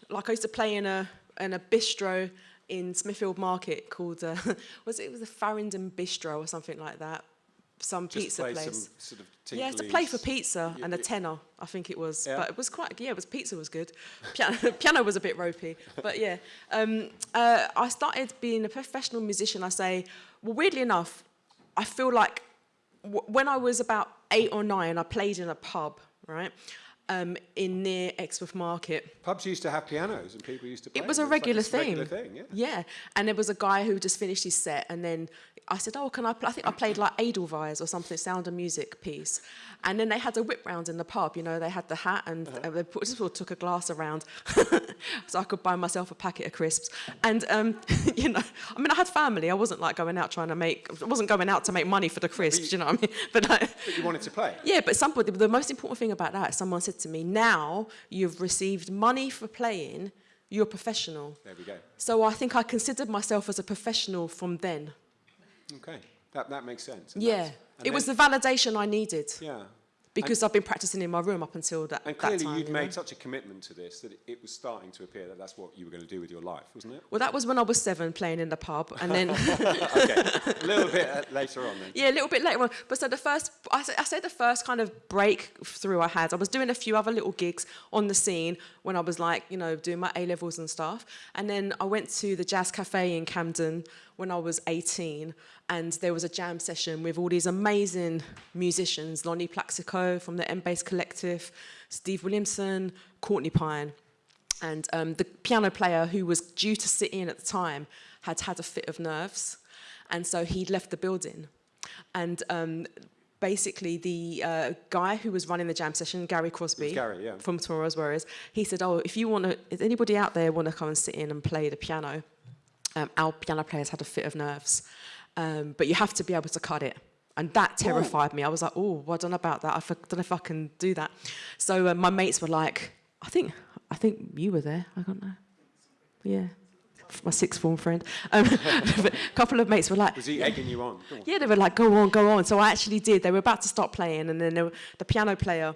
like I used to play in a in a bistro in Smithfield Market called uh, *laughs* was it, it was a Farringdon Bistro or something like that. Some Just pizza play place. some sort of Yeah, to play for pizza You- and a tenor, I think it was. Yeah. But it was quite, yeah, it was pizza was good. Piano, *laughs* piano was a bit ropey, but yeah. Um, uh, I started being a professional musician. I say, well, weirdly enough, I feel like w- when I was about eight or nine, I played in a pub, right, um, in near Exmouth Market. Pubs used to have pianos and people used to play. It was a. It's like regular thing. regular thing, yeah. Yeah, and there was a guy who just finished his set, and then I said, "Oh, can I?" Play? I think I played like Edelweiss or something, Sound of Music piece, and then they had a whip round in the pub. You know, they had the hat, and uh they put, just sort of took a glass around, *laughs* so I could buy myself a packet of crisps. And um, *laughs* you know, I mean, I had family. I wasn't like going out trying to make. I wasn't going out to make money for the crisps. You know what I mean? *laughs* But like, But you wanted to play. yeah, but somebody, the most important thing about that, someone said to me, now you've received money for playing, you're a professional. There we go. So I think I considered myself as a professional from then. Okay, that, that makes sense. And Yeah. It was the validation I needed Yeah. Because I've been practicing in my room up until that, And that clearly time. you'd you know. made such a commitment to this that it, it was starting to appear that that's what you were going to do with your life, wasn't it? Well, that was when I was seven playing in the pub. And then, *laughs* okay, a little bit uh, later on then. yeah, a little bit later on. But so the first, I say, I say the first kind of breakthrough I had, I was doing a few other little gigs on the scene when I was like, you know, doing my A levels and stuff. And then I went to the Jazz Cafe in Camden when I was 18. And there was a jam session with all these amazing musicians Lonnie Plaxico from the M-Base Collective, Steve Williamson, Courtney Pine. And um, the piano player who was due to sit in at the time had had a fit of nerves. And so he'd left the building. And um, basically, the uh, guy who was running the jam session, Gary Crosby, Gary, yeah. from Tomorrow's Warriors, he said, Oh, if you want to, if anybody out there want to come and sit in and play the piano, Um, our piano players had a fit of nerves. Um, but you have to be able to cut it. And that terrified me. I was like, oh, well done about that. I don't know if I can do that. So uh, my mates were like, I think, I think you were there. I don't know. Yeah. My sixth form friend. Um, *laughs* a couple of mates were like... Was he egging you on? on? Yeah, they were like, go on, go on. So I actually did. They were about to stop playing and then were, the piano player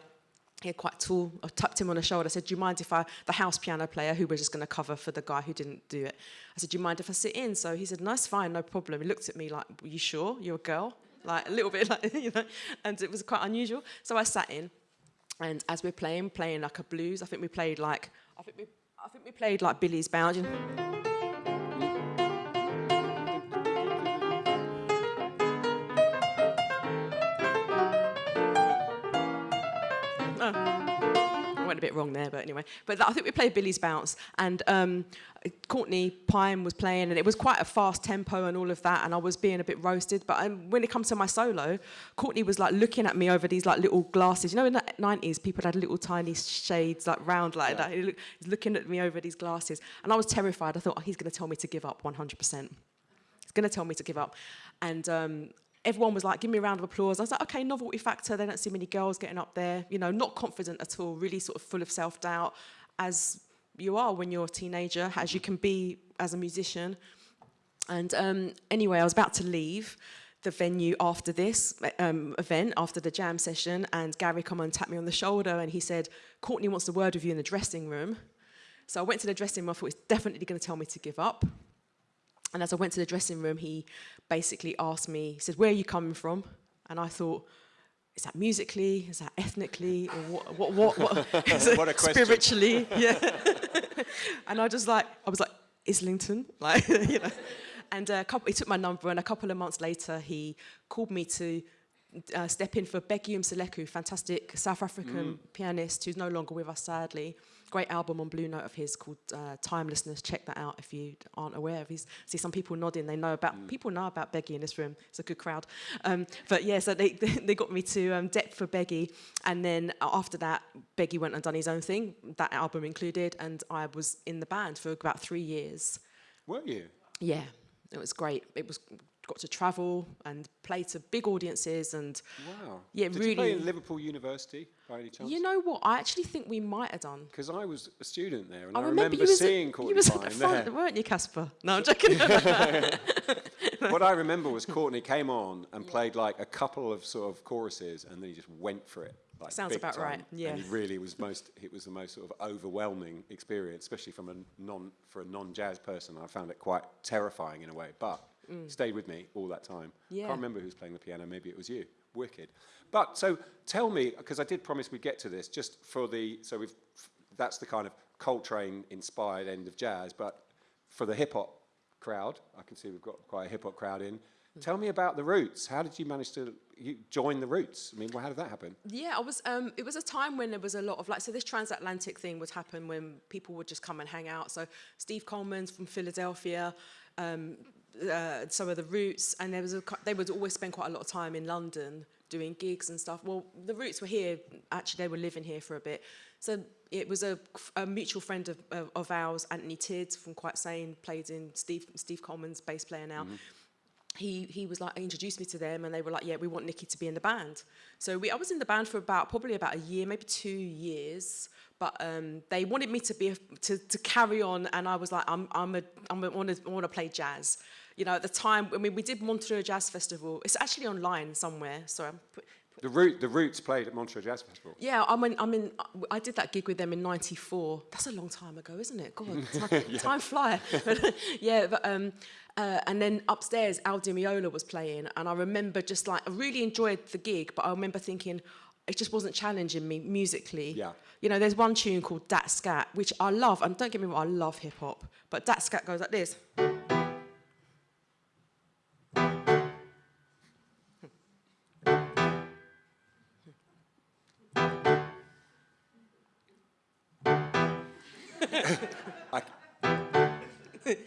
he had quite tall, I tapped him on the shoulder. I said, do you mind if I, the house piano player, who was just to cover for the guy who didn't do it, I said, do you mind if I sit in? So he said, it's fine, no problem. He looked at me like, are you sure? You're a girl? Like, a little bit *laughs* like, you know, and it was quite unusual. So I sat in, and as we're playing, playing like a blues, I think we played like, I think we, I think we played like Billy's Bound. Bit wrong there, but anyway. But I think we played Billie's Bounce, and um, Courtney Pine was playing, and it was quite a fast tempo and all of that, and I was being a bit roasted. But um, when it comes to my solo, Courtney was like looking at me over these like little glasses. You know, in the 90s, people had little tiny shades like round like that. He looking at me over these glasses, and I was terrified. I thought, oh, he's going to tell me to give up 100%. He's going to tell me to give up. And um, everyone was like, give me a round of applause. I was like, okay, novelty factor. They don't see many girls getting up there. You know, not confident at all, really sort of full of self doubt, as you are when you're a teenager, as you can be as a musician. And um, anyway, I was about to leave the venue after this um, event, after the jam session, and Gary come and tapped me on the shoulder and he said, Courtney wants a word with you in the dressing room. So I went to the dressing room, I thought he's definitely going to tell me to give up. And as I went to the dressing room, he basically asked me, he said, Where are you coming from? And I thought, Is that musically? Is that ethnically? Or what? what, what, what, *laughs* What a question. Spiritually? Yeah. *laughs* and I just like, I was like, Islington? *laughs* Like, you know. And a couple, he took my number, and a couple of months later, he called me to uh, step in for Bheki Mseleku, fantastic South African Mm. pianist who's no longer with us, sadly. Great album on Blue Note of his called uh, Timelessness. Check that out if you aren't aware of his. See some people nodding. They know about Mm. people know about Bheki in this room. It's a good crowd. Um, but yeah, so they *laughs* they got me to um, Depth for Bheki, and then after that, Bheki went and done his own thing. That album included, and I was in the band for about three years. Were you? Yeah, it was great. It was got to travel and play to big audiences and Wow. Yeah, Did you play really- in Liverpool University by any chance? you know what? I actually think we might have done. Because I was a student there, and I, I remember, remember, seeing Courtney you was at Fine the front, there. weren't you, Caspar? *laughs* No, I'm joking. *laughs* what I remember was Courtney came on and played like a couple of sort of choruses, and then he just went for it. Like Sounds about time. right, yeah. And he really was most. It was the most sort of overwhelming experience, especially from a non for a non-jazz person. I found it quite terrifying in a way, but stayed with me all that time. Mm. Yeah. Can't remember who was playing the piano. Maybe it was you. Wicked. But so tell me, because I did promise we'd get to this, just for the so we've that's the kind of Coltrane inspired end of jazz, but for the hip hop crowd, I can see we've got quite a hip hop crowd in. Tell me about the Roots. How did you manage to you join the Roots? I mean, well, how did that happen? Yeah, I was. Um, it was a time when there was a lot of like. So this transatlantic thing would happen when people would just come and hang out. So Steve Coleman's from Philadelphia, um, uh, some of the Roots, and there was a. They would always spend quite a lot of time in London doing gigs and stuff. Well, the Roots were here. Actually, they were living here for a bit. So it was a, a mutual friend of, of, of ours, Anthony Tidd from Quite Sane, played in Steve Steve Coleman's bass player now he he was like introduced me to them and they were like yeah we want Nikki to be in the band so we I was in the band for about probably about a year maybe two years but um, they wanted me to be a, to, to carry on and I was like I'm I'm a I'm a, to want to play jazz you know at the time I mean we did Montreux Jazz Festival it's actually online somewhere so I'm put, The Root, the Roots played at Montreux Jazz Festival. yeah, I mean, I'm in, I did that gig with them in 94. That's a long time ago, isn't it? God, *laughs* time, time fly. *laughs* yeah, but, um, uh, and then upstairs, Al Di Meola was playing, and I remember just like, I really enjoyed the gig, but I remember thinking, it just wasn't challenging me musically. Yeah. You know, there's one tune called Datskat, which I love, and don't get me wrong, I love hip hop, but Datskat goes like this.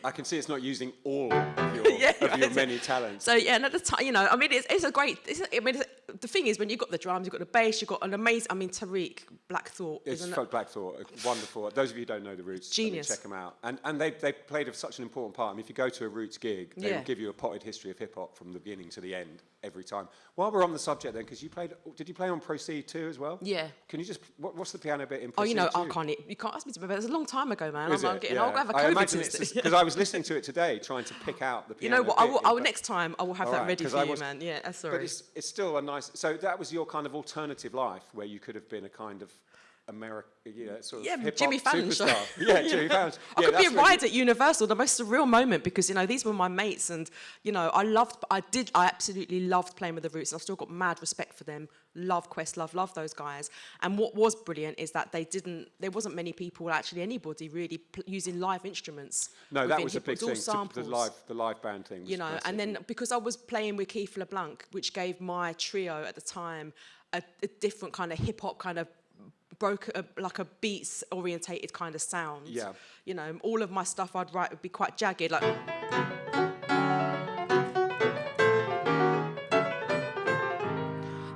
I can see it's not using all of *laughs* your, Yeah, of your many talents. So yeah, and at the time, you know, I mean, it's, it's a great. It's I mean, the thing is, when you've got the drums, you've got the bass, you've got an amazing. I mean, Tariq Black Thought It's is an, Folk Black Thought, wonderful. Those of you who don't know the Roots, I mean, Genius. check them out. And, and they, they played such an important part. I mean, if you go to a Roots gig, they Yeah. give you a potted history of hip hop from the beginning to the end every time. While we're on the subject then, because you played, did you play on Proceed II as well? Yeah. Can you just, what, what's the piano bit in Proceed Oh, you know, I can't. You can't ask me to remember. It's a long time ago, man. Is I'm, it? getting. Yeah. I'll have a I COVID imagine it's because I was *laughs* listening to it today, trying to pick out the piano. you know what? I will, I will next time. I will have that right, ready for you, was- man. Yeah, uh, that's sorry. But it's, it's still a nice. So that was your kind of alternative life, where you could have been a kind of American, you know, sort of Yeah, Jimmy Fallon superstar. *laughs* yeah, Jimmy *laughs* Fallon. I yeah, could be a that's what you- ride at Universal, the most surreal moment because you know these were my mates, and you know I loved, I did, I absolutely loved playing with the Roots, and I've still got mad respect for them. Love Quest, love love those guys. And what was brilliant is that they didn't, there wasn't many people, actually anybody really pl- using live instruments. No, that was a big thing. to- The live, the live band thing. You know, massive. and then because I was playing with Keith LeBlanc, which gave my trio at the time a, a different kind of hip hop kind of broke a, like a beats orientated kind of sound. Yeah. You know, all of my stuff I'd write would be quite jagged, like.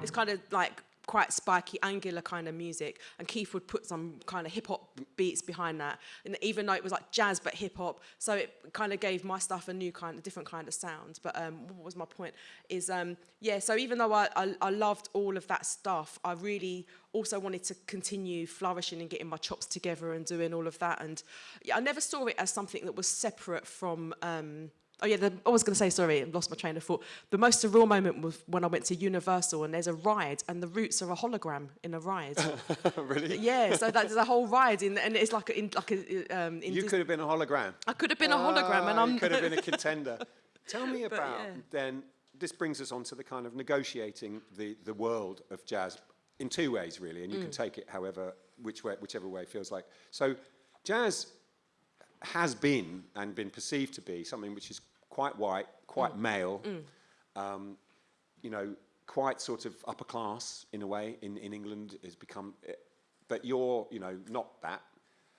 It's kind of like quite spiky, angular kind of music, and Keith would put some kind of hip hop beats behind that, and even though it was like jazz but hip hop, so it kind of gave my stuff a new kind of different kind of sound. But um, what was my point? Is um, yeah, so even though I, I I loved all of that stuff, I really also wanted to continue flourishing and getting my chops together and doing all of that, and yeah, I never saw it as something that was separate from. Um, Oh yeah, the, I was going to say sorry, I lost my train of thought. The most surreal moment was when I went to Universal and there's a ride and the Roots are a hologram in a ride. *laughs* really, yeah, so that, there's a whole ride in, and it's like a, in like a um, in you could have been a hologram. I could have been a hologram, and Ah, I'm could have been a *laughs* contender. Tell me But, about yeah. then. This brings us on to the kind of negotiating the the world of jazz in two ways, really, and you can Mm. take it however which way, whichever way it feels like. So, jazz has been and been perceived to be something which is quite white, quite Mm. male. Um, you know, quite sort of upper class in a way in, in England has become, eh, but you're, you know, not that.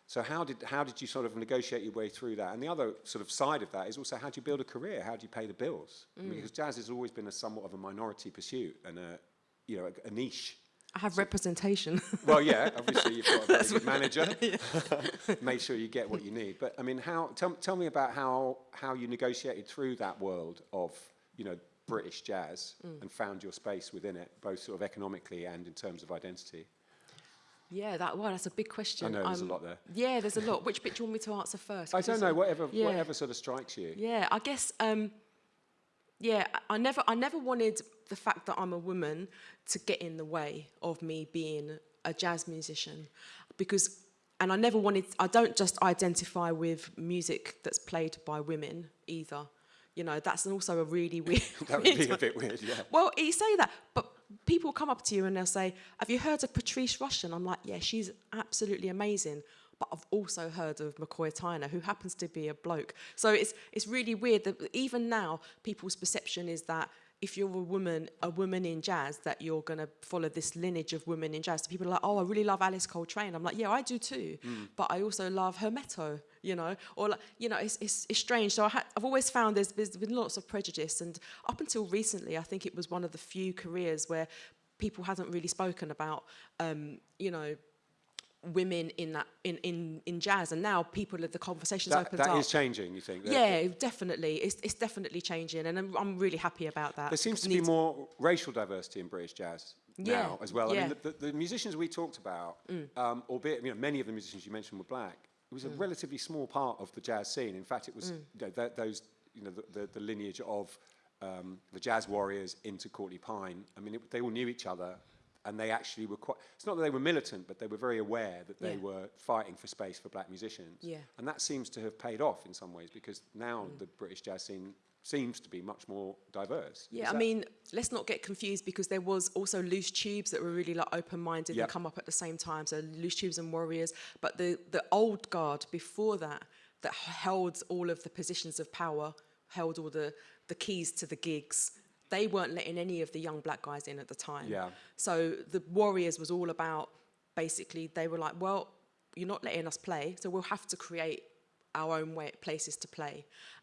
So how did, how did you sort of negotiate your way through that? And the other sort of side of that is also how do you build a career? How do you pay the bills? I mean, because jazz has always been a somewhat of a minority pursuit and a, you know, a, a niche. I have representation. *laughs* Well, yeah, obviously you've got a *laughs* very good manager. *laughs* Make sure you get what you need. But I mean, how? Tell, tell me about how how you negotiated through that world of you know British jazz and found your space within it, both sort of economically and in terms of identity. yeah, that well, that's a big question. I know there's a Um, lot there. Yeah, there's a lot. Which bit do you want me to answer first? I don't know. Whatever yeah. whatever sort of strikes you. Yeah, I guess. Um, yeah, I never, I never wanted the fact that I'm a woman to get in the way of me being a jazz musician, because, and I never wanted. I don't just identify with music that's played by women either. You know, that's also a really *laughs* weird. That would be a *laughs* bit weird. Yeah. Well, you say that, but people come up to you and they'll say, "Have you heard of Patrice Rushen?" I'm like, "Yeah, she's absolutely amazing." But I've also heard of McCoy Tyner, who happens to be a bloke. So it's it's really weird that even now people's perception is that if you're a woman, a woman in jazz, that you're gonna follow this lineage of women in jazz. So people are like, "Oh, I really love Alice Coltrane." I'm like, "Yeah, I do too," but I also love Hermeto, you know, or like, you know, it's it's, it's strange. So I ha- I've always found there's there's been lots of prejudice, and up until recently, I think it was one of the few careers where people hadn't really spoken about, um, you know, women in that in in in jazz, and now people of the conversations That, opened that up. is changing. You think? That- yeah, definitely. It's it's definitely changing, and I'm, I'm really happy about that. There seems to be more racial diversity in British jazz Yeah, now as well. I mean, the, the, the musicians we talked about, um, albeit you know many of the musicians you mentioned were black, it was a relatively small part of the jazz scene. In fact, it was you know, th- those you know the, the, the lineage of um, the jazz warriors into Courtney Pine. I mean, it, they all knew each other. And they actually were quite, it's not that they were militant, but they were very aware that they Yeah. were fighting for space for black musicians. Yeah. And that seems to have paid off in some ways because now mm. the British jazz scene seems to be much more diverse. Yeah, I mean, let's not get confused because there was also loose tubes that were really like open-minded Yep. and come up at the same time. So loose tubes and warriors, but the the old guard before that that held all of the positions of power, held all the the keys to the gigs. They weren't letting any of the young black guys in at the time. Yeah. So the warriors was all about basically they were like, well, you're not letting us play, so we'll have to create our own way, places to play.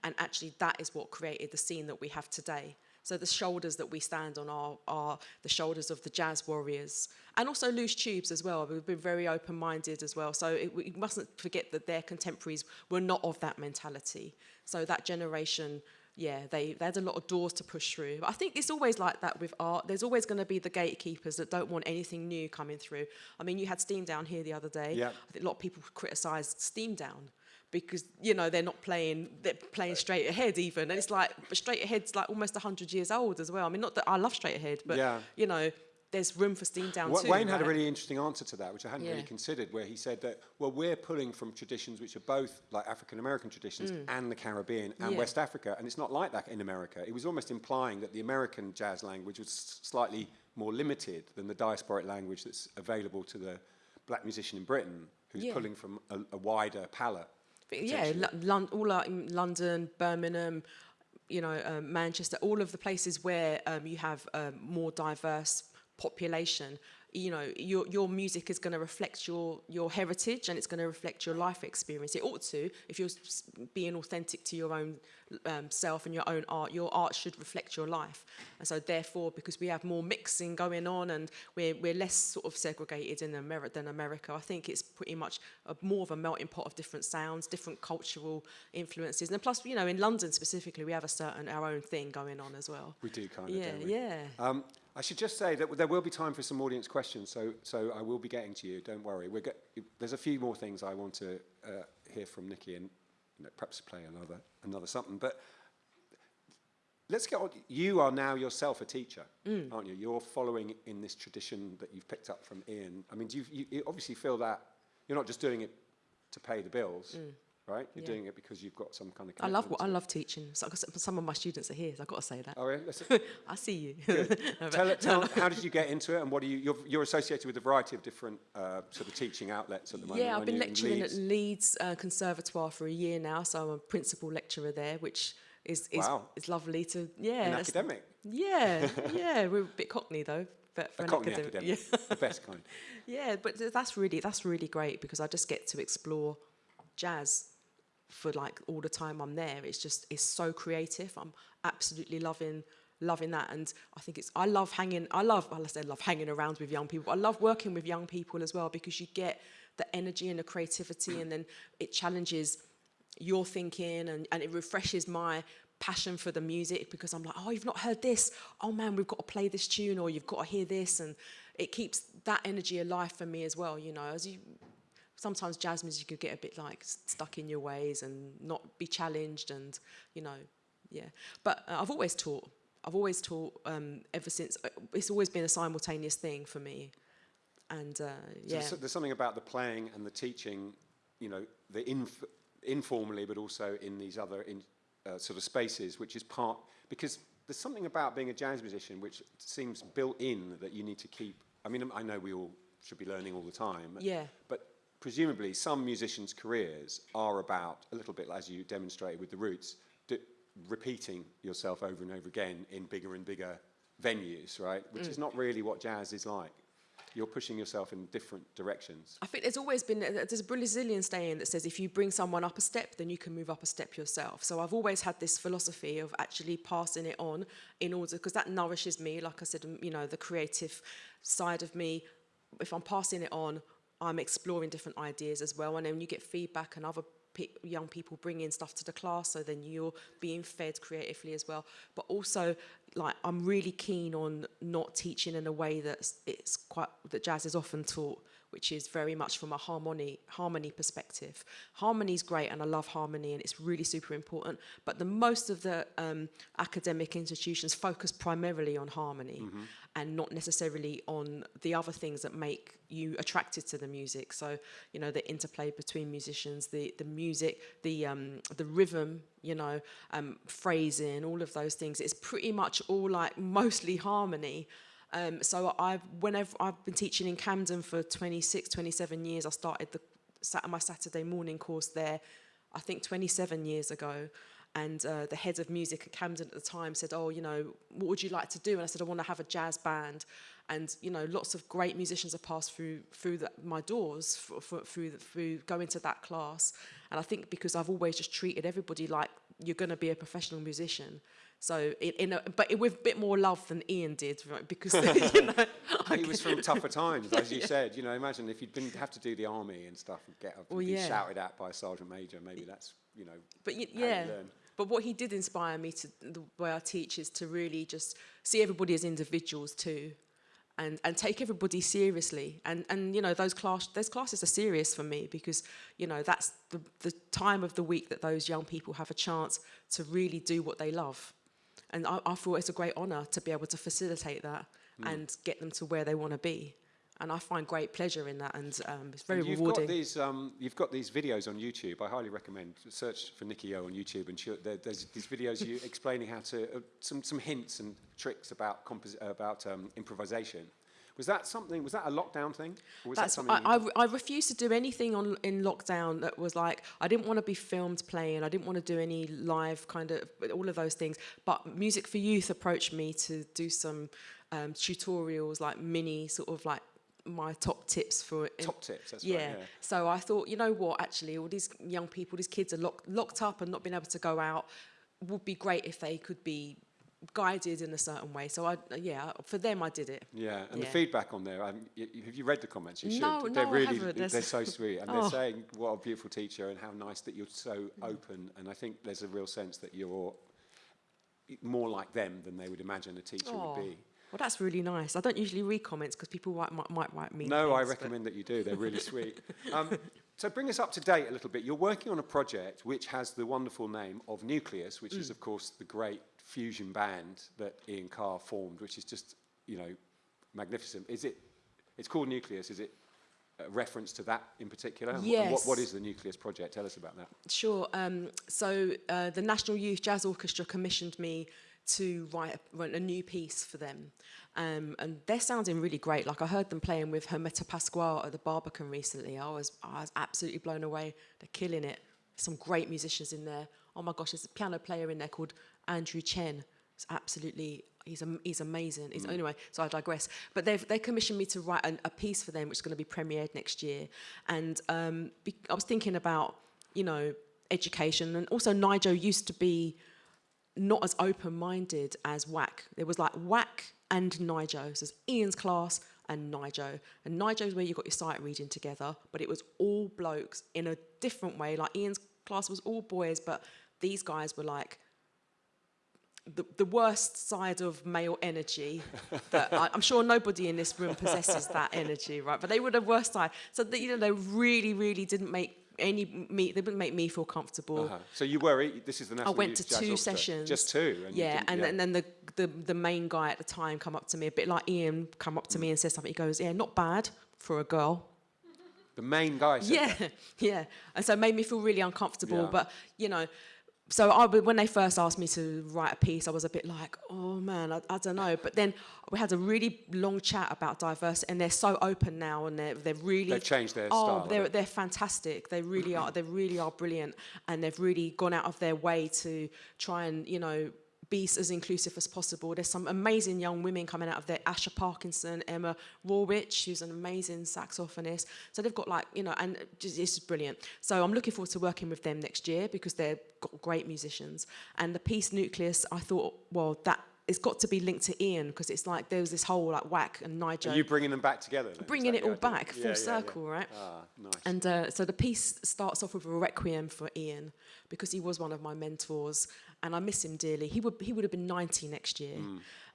And actually, that is what created the scene that we have today. So the shoulders that we stand on are, are the shoulders of the jazz warriors, and also loose tubes as well. We've been very open-minded as well. So it, we mustn't forget that their contemporaries were not of that mentality. So that generation, yeah, they, they had a lot of doors to push through. But I think it's always like that with art. There's always going to be the gatekeepers that don't want anything new coming through. I mean, you had Steam Down here the other day. Yeah. I think a lot of people criticised Steam Down because you know they're not playing they're playing straight ahead even and it's like straight ahead's like almost 100 years old as well i mean not that i love straight ahead but Yeah. you know there's room for steam down Wa- too Wayne had a really interesting answer to that, which I hadn't really considered, where he said that, well, we're pulling from traditions which are both like African American traditions and the Caribbean and Mm. Yeah. West Africa, and it's not like that in America. It was almost implying that the American jazz language was slightly more limited than the diasporic language that's available to the black musician in Britain, who's Yeah. pulling from a, a wider palette. But yeah. All out in London, Birmingham, you know, um, Manchester, all of the places where um, you have um, more diverse population. You know, your your music is going to reflect your your heritage and it's going to reflect your life experience. It ought to, if you're being authentic to your own um, self and your own art. Your art should reflect your life, and so therefore, because we have more mixing going on and we're we're less sort of segregated in America than America, I think it's pretty much a, more of a melting pot of different sounds, different cultural influences, and plus, you know, in London specifically, we have a certain our own thing going on as well. We do kind of, Yeah, don't we? yeah. Um, I should just say that there will be time for some audience questions, so so I will be getting to you. Don't worry. We're get, there's a few more things I want to uh, hear from Nikki, and you know, perhaps play another another something. But let's get on. You are now yourself a teacher, Mm. aren't you? You're following in this tradition that you've picked up from Ian. I mean, do you, you, you obviously feel that you're not just doing it to pay the bills, right? You're. Yeah. doing it because you've got some kind of. I love commitment I love teaching. So, some of my students are here, so I've got to say that. Oh, yeah? *laughs* I see you. *laughs* No, tell, tell how did you get into it, and what do you? You're, you're associated with a variety of different uh, sort of teaching outlets at the moment. Yeah, I've been lecturing Leeds? at Leeds uh, Conservatoire for a year now, so I'm a principal lecturer there, which is is, Wow. is lovely to yeah An academic, yeah *laughs* yeah we're a bit cockney though but for a an Cockney academic, academic, yeah. the best kind. Yeah, but that's really that's really great because I just get to explore jazz for like all the time I'm there. It's just it's so creative. I'm absolutely loving loving that, and I think it's I love hanging. I love well, I said love hanging around with young people. I love working with young people as well because you get the energy and the creativity, and then it challenges your thinking and, and it refreshes my passion for the music because I'm like, oh, you've not heard this. Oh man, we've got to play this tune or you've got to hear this. And it keeps that energy alive for me as well. You know, as you sometimes jazz music could get a bit like stuck in your ways and not be challenged and, you know, yeah. But uh, I've always taught. I've always taught um, ever since. uh, It's always been a simultaneous thing for me. And uh, So yeah. there's, there's something about the playing and the teaching, you know, the inf- informally, but also in these other in, uh, sort of spaces, which is part because there's something about being a jazz musician which seems built in that you need to keep. I mean, I know we all should be learning all the time. Yeah. But presumably, some musicians' careers are about a little bit, as you demonstrated with the Roots, d- repeating yourself over and over again in bigger and bigger venues, right? Which is not really what jazz is like. You're pushing yourself in different directions. I think there's always been there's a Brazilian saying that says if you bring someone up a step, then you can move up a step yourself. So I've always had this philosophy of actually passing it on in order because that nourishes me. Like I said, um, you know, the creative side of me. If I'm passing it on, I'm exploring different ideas as well. And then you get feedback and other pe- young people bring in stuff to the class, so then you're being fed creatively as well. But also, like I'm really keen on not teaching in a way that's it's quite that jazz is often taught, which is very much from a harmony harmony perspective. Harmony is great, and I love harmony, and it's really super important. But the most of the um, academic institutions focus primarily on harmony, and not necessarily on the other things that make you attracted to the music. So you know the interplay between musicians, the the music, the um, the rhythm, you know, um, phrasing, all of those things. It's pretty much all like *laughs* mostly harmony. Um, so I've whenever I've been teaching in Camden for 26, 27 years. I started the my Saturday morning course there. I think 27 years ago. And uh, the head of music at Camden at the time said, "Oh, you know, what would you like to do?" And I said, "I want to have a jazz band." And you know, lots of great musicians have passed through through the, my doors for, for, through the, through going to that class. And I think because I've always just treated everybody like you're going to be a professional musician. So in, in a, but with a bit more love than Ian did, right? Because *laughs* you *laughs* know, he was from tougher times, as you *laughs* said. You know, imagine if you'd been have to do the army and stuff and get up and Well, be yeah. shouted at by a sergeant major. Maybe that's you know. But y- how you yeah, learn. but what he did inspire me to the way I teach is to really just see everybody as individuals too, and and take everybody seriously. And and you know those class those classes are serious for me because you know that's the the time of the week that those young people have a chance to really do what they love, and I, I thought it's a great honour to be able to facilitate that mm. and get them to where they want to be. And I find great pleasure in that, and um, it's very And you've rewarding. got these um, you've got these videos on YouTube. I highly recommend search for Nikki Yeoh on YouTube, and she'll, there, there's these videos you *laughs* explaining how to uh, some some hints and tricks about about um, improvisation. Was that something? Was that a lockdown thing? Or was that That's, something? I, I, I refused to do anything on in lockdown that was like I didn't want to be filmed playing. I didn't want to do any live kind of all of those things. But Music for Youth approached me to do some um, tutorials, like mini sort of like my top tips for Top tips. That's yeah. right. Yeah. So I thought, you know what? Actually, all these young people, these kids are locked locked up and not being able to go out. Would be great if they could be guided in a certain way. So I, yeah, for them, I did it. Yeah, and the feedback on there. Um, y- y- have you read the comments? You should. No, they're no, I really, haven't. they're so sweet, *laughs* and Oh. they're saying what a beautiful teacher and how nice that you're so open. And I think there's a real sense that you're more like them than they would imagine a teacher Oh, would be. Well, that's really nice. I don't usually read comments because people might, might, might write me. No, I things, but- recommend that you do. They're really sweet. *laughs* Um, so bring us up to date a little bit. You're working on a project which has the wonderful name of Nucleus, which Mm. is, of course, the great fusion band that Ian Carr formed, which is just, you know, magnificent. Is it? It's called Nucleus. Is it a reference to that in particular? And what, what Yes. is the Nucleus project? Tell us about that. Sure. Um, so uh, the National Youth Jazz Orchestra commissioned me to write a, write a new piece for them. Um, and they're sounding really great. Like I heard them playing with Hermeto Pascoal at the Barbican recently. I was, I was absolutely blown away. They're killing it. Some great musicians in there. oh my gosh, there's a piano player in there called Andrew Chen. It's absolutely, he's, he's amazing. He's, Anyway, so I digress. But they've, they commissioned me to write an, a piece for them, which is going to be premiered next year. And um, be, I was thinking about, you know, education. And also, NYJO used to be not as open-minded as WAC. There was like WAC and NYJO. So it's Ian's class and NYJO. And NYJO is where you got your sight reading together, but it was all blokes in a different way. Like Ian's class was all boys, but these guys were like the, the worst side of male energy. *laughs* that I, I'm sure nobody in this room possesses that energy, right? But they were the worst side. So that, you know, they really, really didn't make any me. They didn't make me feel comfortable. Uh-huh. So you were, this is the I went to two Orchestra. sessions. Just two? and yeah, and, and then the, the the main guy at the time come up to me, a bit like Ian, come up to me and said something. He goes, "Yeah, not bad for a girl." The main guy Yeah, that. *laughs* yeah, and so it made me feel really uncomfortable. Yeah. But you know, so I when they first asked me to write a piece, I was a bit like, "Oh man, I, I don't know." But then we had a really long chat about diversity, and they're so open now, and they're they're really They've changed their oh, style, they're they're fantastic. They really are. They really are brilliant, and they've really gone out of their way to try and you know be as inclusive as possible. There's some amazing young women coming out of there. Asha Parkinson, Emma Rawicz, who's an amazing saxophonist. So they've got like you know, and just, it's brilliant. So I'm looking forward to working with them next year because they've got great musicians. And the piece Nucleus, I thought, well, that. It's got to be linked to Ian because it's like there was this whole like WAC and NYJO Are you bringing them back together? then? Bringing it all idea? back, full Yeah, yeah, yeah. circle, right? Ah, nice. And uh, so the piece starts off with a requiem for Ian because he was one of my mentors, and I miss him dearly. He would he would have been 90 next year,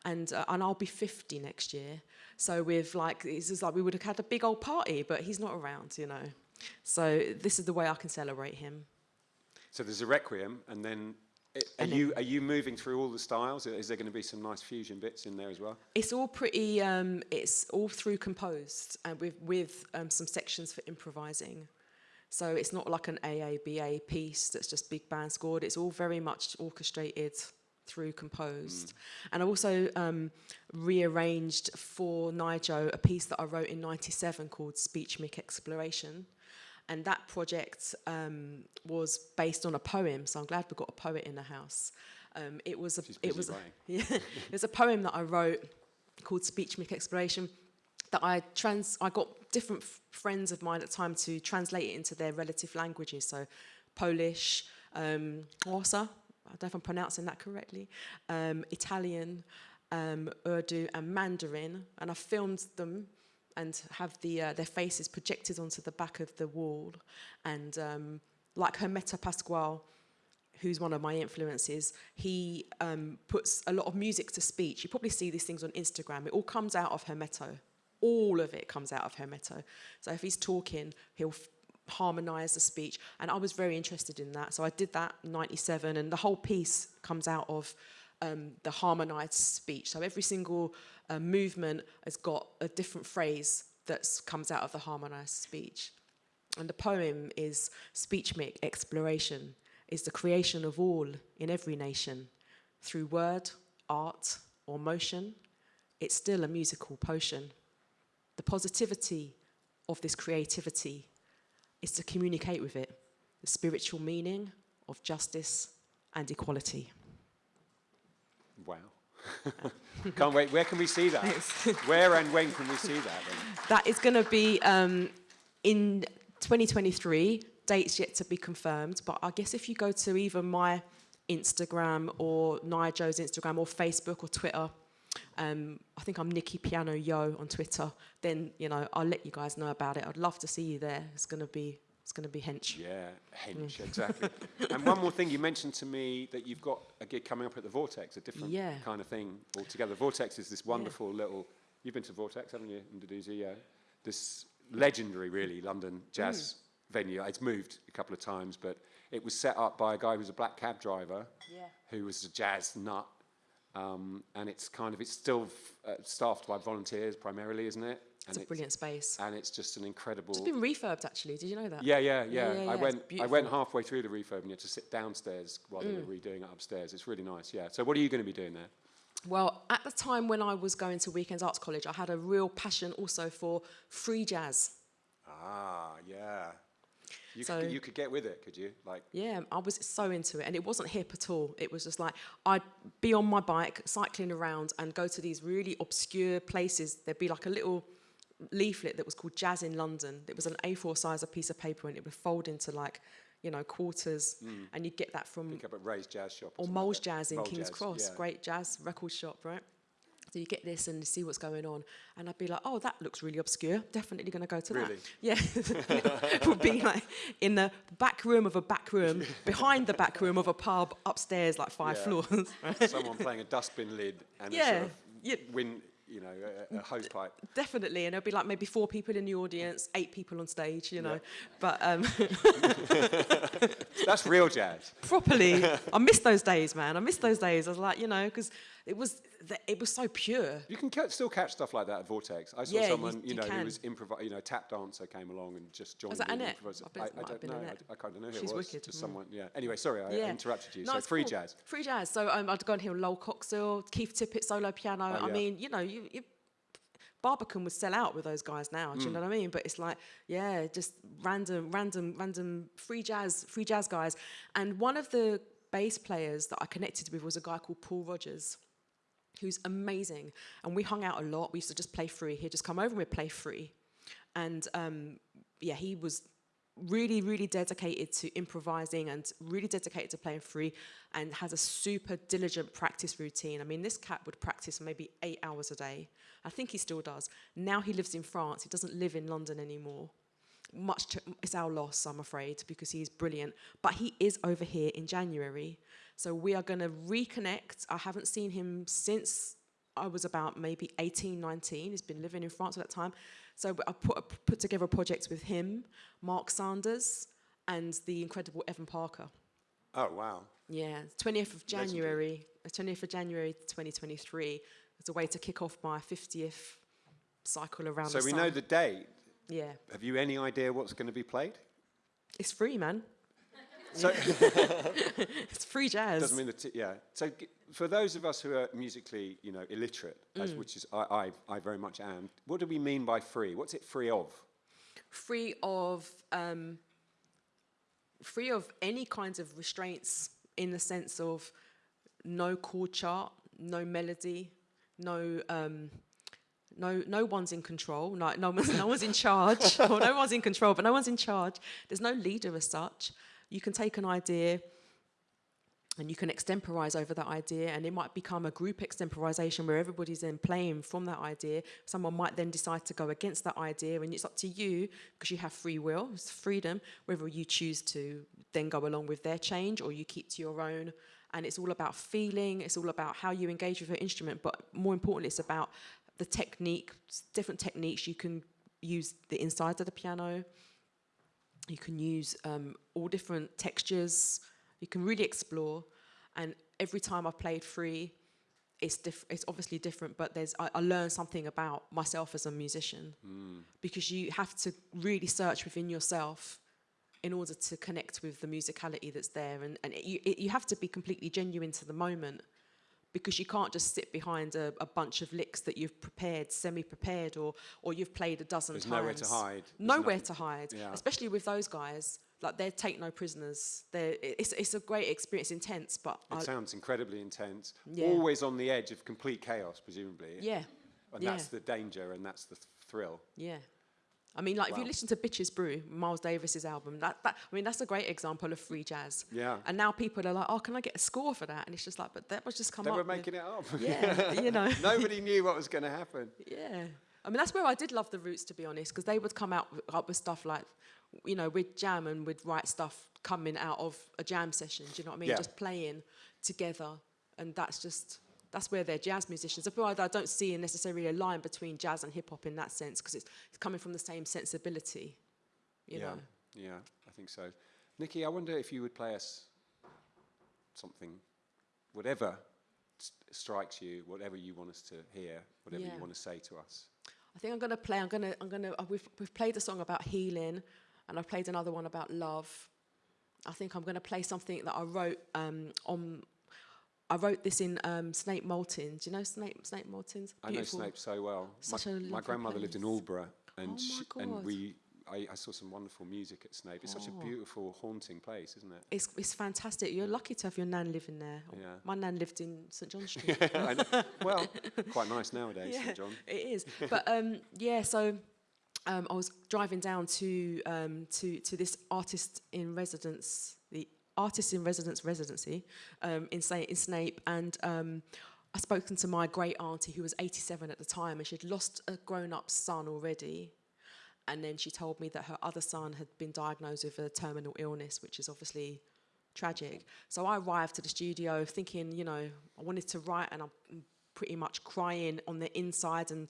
and uh, and I'll be 50 next year. So we've like it's just like we would have had a big old party, but he's not around, you know. So this is the way I can celebrate him. So there's a requiem, and then i- are And you are you moving through all the styles? Is there going to be some nice fusion bits in there as well? It's all pretty. Um, it's all through composed and with with um, some sections for improvising. So it's not like an AABA piece that's just big band scored. It's all very much orchestrated through composed. And I also um, rearranged for NYJO a piece that I wrote in '97 called Speech Mic Exploration. And that project um, was based on a poem, so I'm glad we've got a poet in the house. Um, it was a, it was, *laughs* yeah, it was a poem that I wrote called Speech Mic Exploration that I trans I got different friends of mine at the time to translate it into their relative languages. So Polish, um, I don't know if I'm pronouncing that correctly, um, Italian, um, Urdu, and Mandarin, and I filmed them and have the uh, their faces projected onto the back of the wall, and um, like Hermeto Pascoal who's one of my influences, he um, puts a lot of music to speech. You probably see these things on Instagram. It all comes out of Hermeto. All of it comes out of Hermeto. So if he's talking, he'll harmonize the speech. And I was very interested in that. So I did that in 97, and the whole piece comes out of um, the harmonized speech. So every single uh, movement has got a different phrase that comes out of the harmonized speech. And the poem is Speech Mic Exploration, is the creation of all in every nation. Through word, art, or motion, it's still a musical potion. The positivity of this creativity is to communicate with it the spiritual meaning of justice and equality. Wow. *laughs* Can't wait. Where can we see that? *laughs* Where and when can we see that? Then? That is going to be um, in 2023. Dates yet to be confirmed, but I guess if you go to either my Instagram or NYJO's Instagram or Facebook or Twitter, um, I think I'm Nikki Piano Yeoh on Twitter. Then you know I'll let you guys know about it. I'd love to see you there. It's going to be it's going to be hench. Yeah, hench, exactly. *laughs* and one more thing, you mentioned to me that you've got a gig coming up at the Vortex, a different Yeah. kind of thing altogether. Vortex is this wonderful little. You've been to Vortex, haven't you, in Duduzi? Yeah. This legendary, really, London jazz venue. It's moved a couple of times, but it was set up by a guy who was a black cab driver, Yeah. who was a jazz nut. Um, and it's kind of it's still uh, staffed by volunteers primarily, isn't it? It's and a brilliant space. And it's just an incredible. It's been refurbed actually. Did you know that? Yeah, yeah, Yeah, yeah. yeah, I went. I went halfway through the refurb, and you had to sit downstairs while they Mm. were redoing it upstairs. It's really nice. Yeah. So, what are you going to be doing there? Well, at the time when I was going to Weekends Arts College, I had a real passion also for free jazz. Ah, yeah. You, so could, you could get with it, could you? Like, yeah, I was so into it, and it wasn't hip at all. It was just like I'd be on my bike cycling around and go to these really obscure places. There'd be like a little leaflet that was called Jazz in London. It was an A4 size a piece of paper, and it would fold into like you know quarters, mm. and you'd get that from pick up at Ray's Jazz Shop. or like Mole's that. Jazz in Mole King's Jazz, Cross, yeah. great jazz record shop, right? So you get this and see what's going on, and I'd be like, "Oh, that looks really obscure. Definitely going to go to Really? that." *laughs* Yeah, *laughs* would be like in the back room of a back room, behind the back room of a pub, upstairs, like five Yeah. floors. Right? *laughs* Someone playing a dustbin lid and a Yeah, sort of yeah. wind, you know, a, a hose pipe. Definitely, and there'd be like maybe four people in the audience, eight people on stage, you know. Yeah. But um, That's real jazz. properly, I miss those days, man. I miss those days. I was like, you know, because it was it was so pure. You can ca- still catch stuff like that at Vortex. I saw Yeah, someone, you, you know, who was improv, you know, tap dancer came along and just joined. Was that in Annette? I I, don't know. Annette. I, I can't know who She's it was. wicked, Just mm. someone. Yeah. Anyway, sorry, I Yeah. interrupted you. No, so free cool. jazz. Free jazz. So um, I'd go and hear Lol Coxhill, Keith Tippett solo piano. Oh, I mean, you know, you, you Barbican would sell out with those guys now. Mm. Do you know what I mean? But it's like, yeah, just random, random, random free jazz, free jazz guys. And one of the bass players that I connected with was a guy called Paul Rogers, who's amazing. And we hung out a lot. We used to just play free. He'd just come over and we'd play free. And um, yeah, he was really, really dedicated to improvising and really dedicated to playing free and has a super diligent practice routine. I mean, this cat would practice maybe eight hours a day. I think he still does. Now he lives in France. He doesn't live in London anymore. Much to, it's our loss, I'm afraid, because he's brilliant. But he is over here in January. So we are going to reconnect. I haven't seen him since I was about maybe 18, 19. He's been living in France at that time. So I put, put together a project with him, Mark Sanders, and the incredible Evan Parker. Oh wow. Yeah, 20th of January, uh, 20th of January 2023. It's a way to kick off my 50th cycle around So we sun. know the date. yeah, Have you any idea what's going to be played? it's free, man. So *laughs* It's free jazz. doesn't mean that. Yeah. So g- for those of us who are musically, you know, illiterate, as, Mm. which is I, I, I very much am. What do we mean by free? What's it free of? free of um, free of any kinds of restraints in the sense of no chord chart, no melody, no um, no no one's in control, no no one's, no one's in charge, *laughs* or no one's in control, but no one's in charge. There's no leader as such. You can take an idea and you can extemporize over that idea and it might become a group extemporization where everybody's then playing from that idea. Someone might then decide to go against that idea and it's up to you because you have free will it's freedom whether you choose to then go along with their change or you keep to your own. And it's all about feeling it's all about how you engage with your instrument but more importantly it's about the technique different techniques you can use the inside of the piano you can use um, all different textures. You can really explore. And every time I've played free, it's diff- It's obviously different, but there's I, I learn something about myself as a musician because you have to really search within yourself in order to connect with the musicality that's there, and and it, you it, you have to be completely genuine to the moment because you can't just sit behind a, a bunch of licks that you've prepared, semi-prepared, or or you've played a dozen There's times. nowhere to hide. There's Nowhere nothing- to hide, Yeah. especially with those guys. Like they take no prisoners. They're, it's it's a great experience, intense, but It I, sounds incredibly intense. Yeah. Always on the edge of complete chaos, presumably. yeah, And yeah. that's the danger and that's the th- thrill. yeah. I mean, like if you listen to Bitches Brew, Miles Davis's album, that, that I mean, that's a great example of free jazz. Yeah. And now people are like, oh, can I get a score for that? And it's just like, but that was just come They up. were with- making it up. Yeah, you know. *laughs* Nobody knew what was going to happen. *laughs* Yeah. I mean, that's where I did love the Roots, to be honest, because they would come out with, up with stuff like, you know, we'd jam and we'd write stuff coming out of a jam session. Do you know what I mean? Yeah. Just playing together, and that's just that's where they're jazz musicians. I don't see necessarily a line between jazz and hip hop in that sense, because it's, it's coming from the same sensibility. You yeah. know. Yeah, I think so. Nikki, I wonder if you would play us something, whatever strikes you, whatever you want us to hear, whatever Yeah. you want to say to us. I think I'm gonna play. I'm gonna. I'm gonna. Uh, we've we've played a song about healing, and I've played another one about love. I think I'm gonna play something that I wrote um, on. I wrote this in um, Snape Maltings. Do you know Snape Snape Maltings? I know Snape so well. Such my, a my grandmother lived in place. Aldeburgh, and Oh and we I, I saw some wonderful music at Snape. It's such a Oh. beautiful, haunting place, isn't it? It's, it's fantastic. You're lucky to have your nan living there. Yeah. My nan lived in St John *laughs* Street. Know. well, quite nice nowadays, Yeah. St John. *laughs* It is. But um, yeah, so um, I was driving down to um, to to this artist in residence, the artist in residence residency um, in, Sa- in Snape, and um, I spoken to my great auntie who was 87 at the time, and she'd lost a grown-up son already. And then she told me that her other son had been diagnosed with a terminal illness, which is obviously tragic. So I arrived to the studio thinking, you know, I wanted to write and I'm pretty much crying on the inside and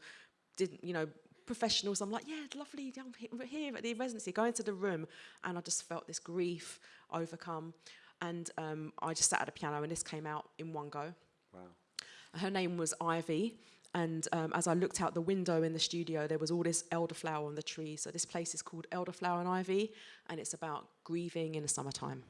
didn't, you know, professionals. I'm like, yeah, lovely, down here at the residency. Go into the room and I just felt this grief overcome. And um, I just sat at a piano and this came out in one go. Wow. Her name was Ivy. And um, as I looked out the window in the studio, there was all this elderflower on the tree. So this place is called Elderflower and Ivy, and it's about grieving in the summertime.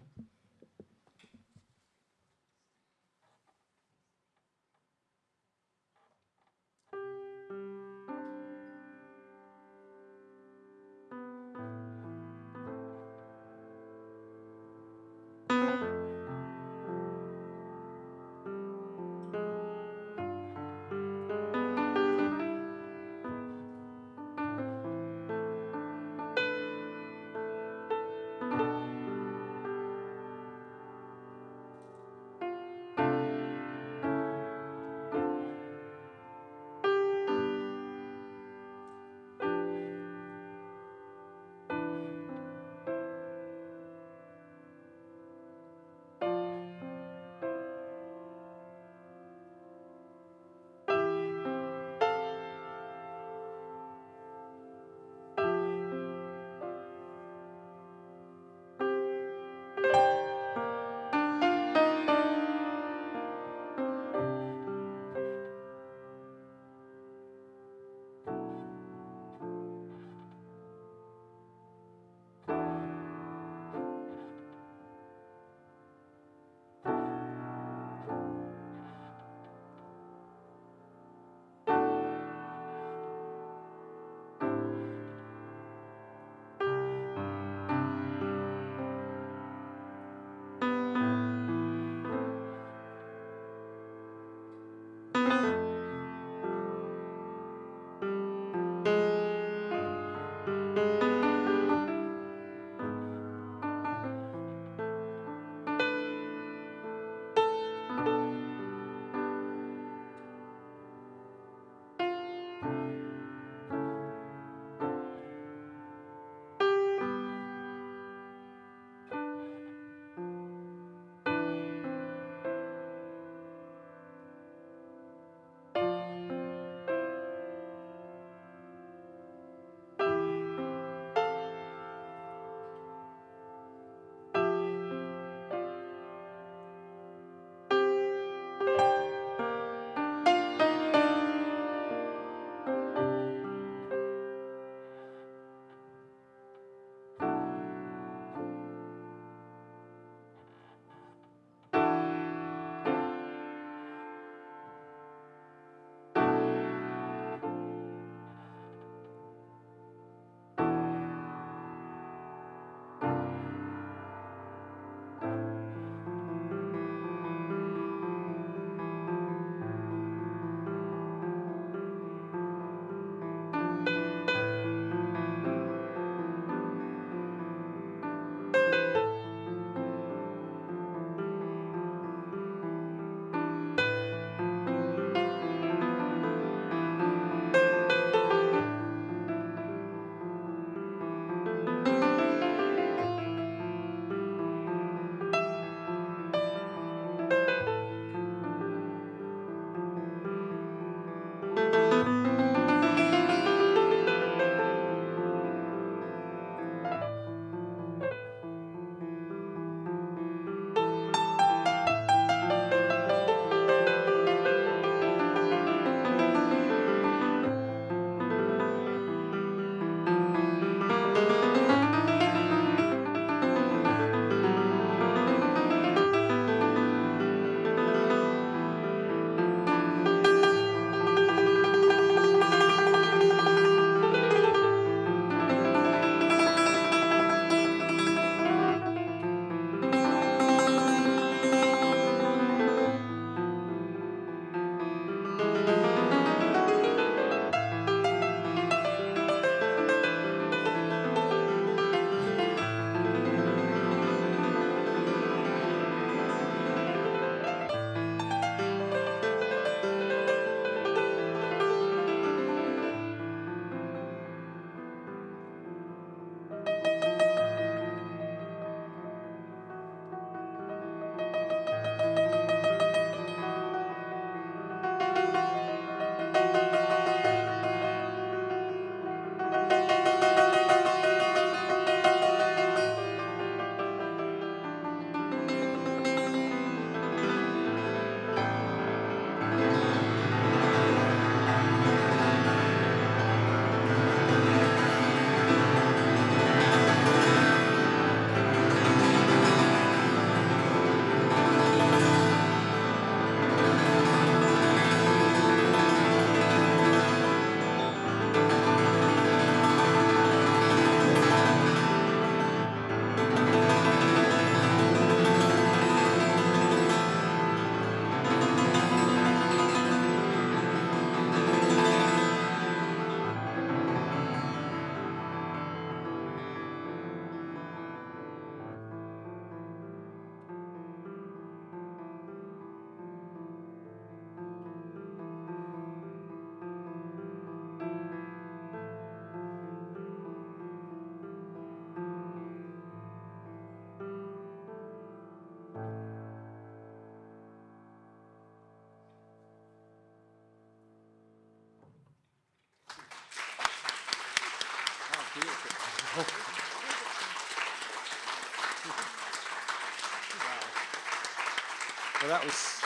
Well, that was,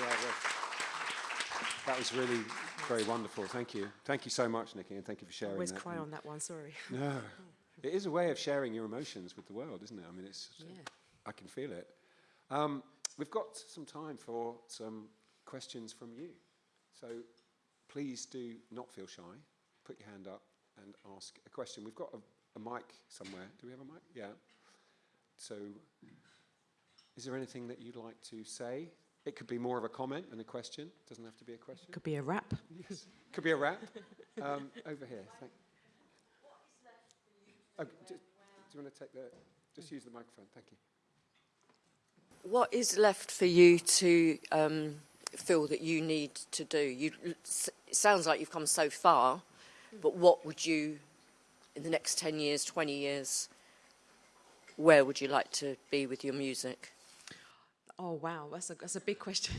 yeah, well, that was really very wonderful. Thank you. Thank you so much, Nikki, and thank you for sharing Always that. cry on that one, sorry. *laughs* No, it is a way of sharing your emotions with the world, isn't it? I mean, it's, Yeah. I can feel it. Um, we've got some time for some questions from you. So please do not feel shy. Put your hand up and ask a question. We've got a, a mic somewhere. Do we have a mic? Yeah. So is there anything that you'd like to say? It could be more of a comment than a question. It Doesn't have to be a question. Could be a wrap. Yes. Could be a wrap. Um, over here. Thank oh, do, do you want to take the? Just use the microphone. Thank you. What is left for you to um, feel that you need to do? You, it sounds like you've come so far, but what would you, in the next 10 years, 20 years, where would you like to be with your music? Oh wow, that's a that's a big question.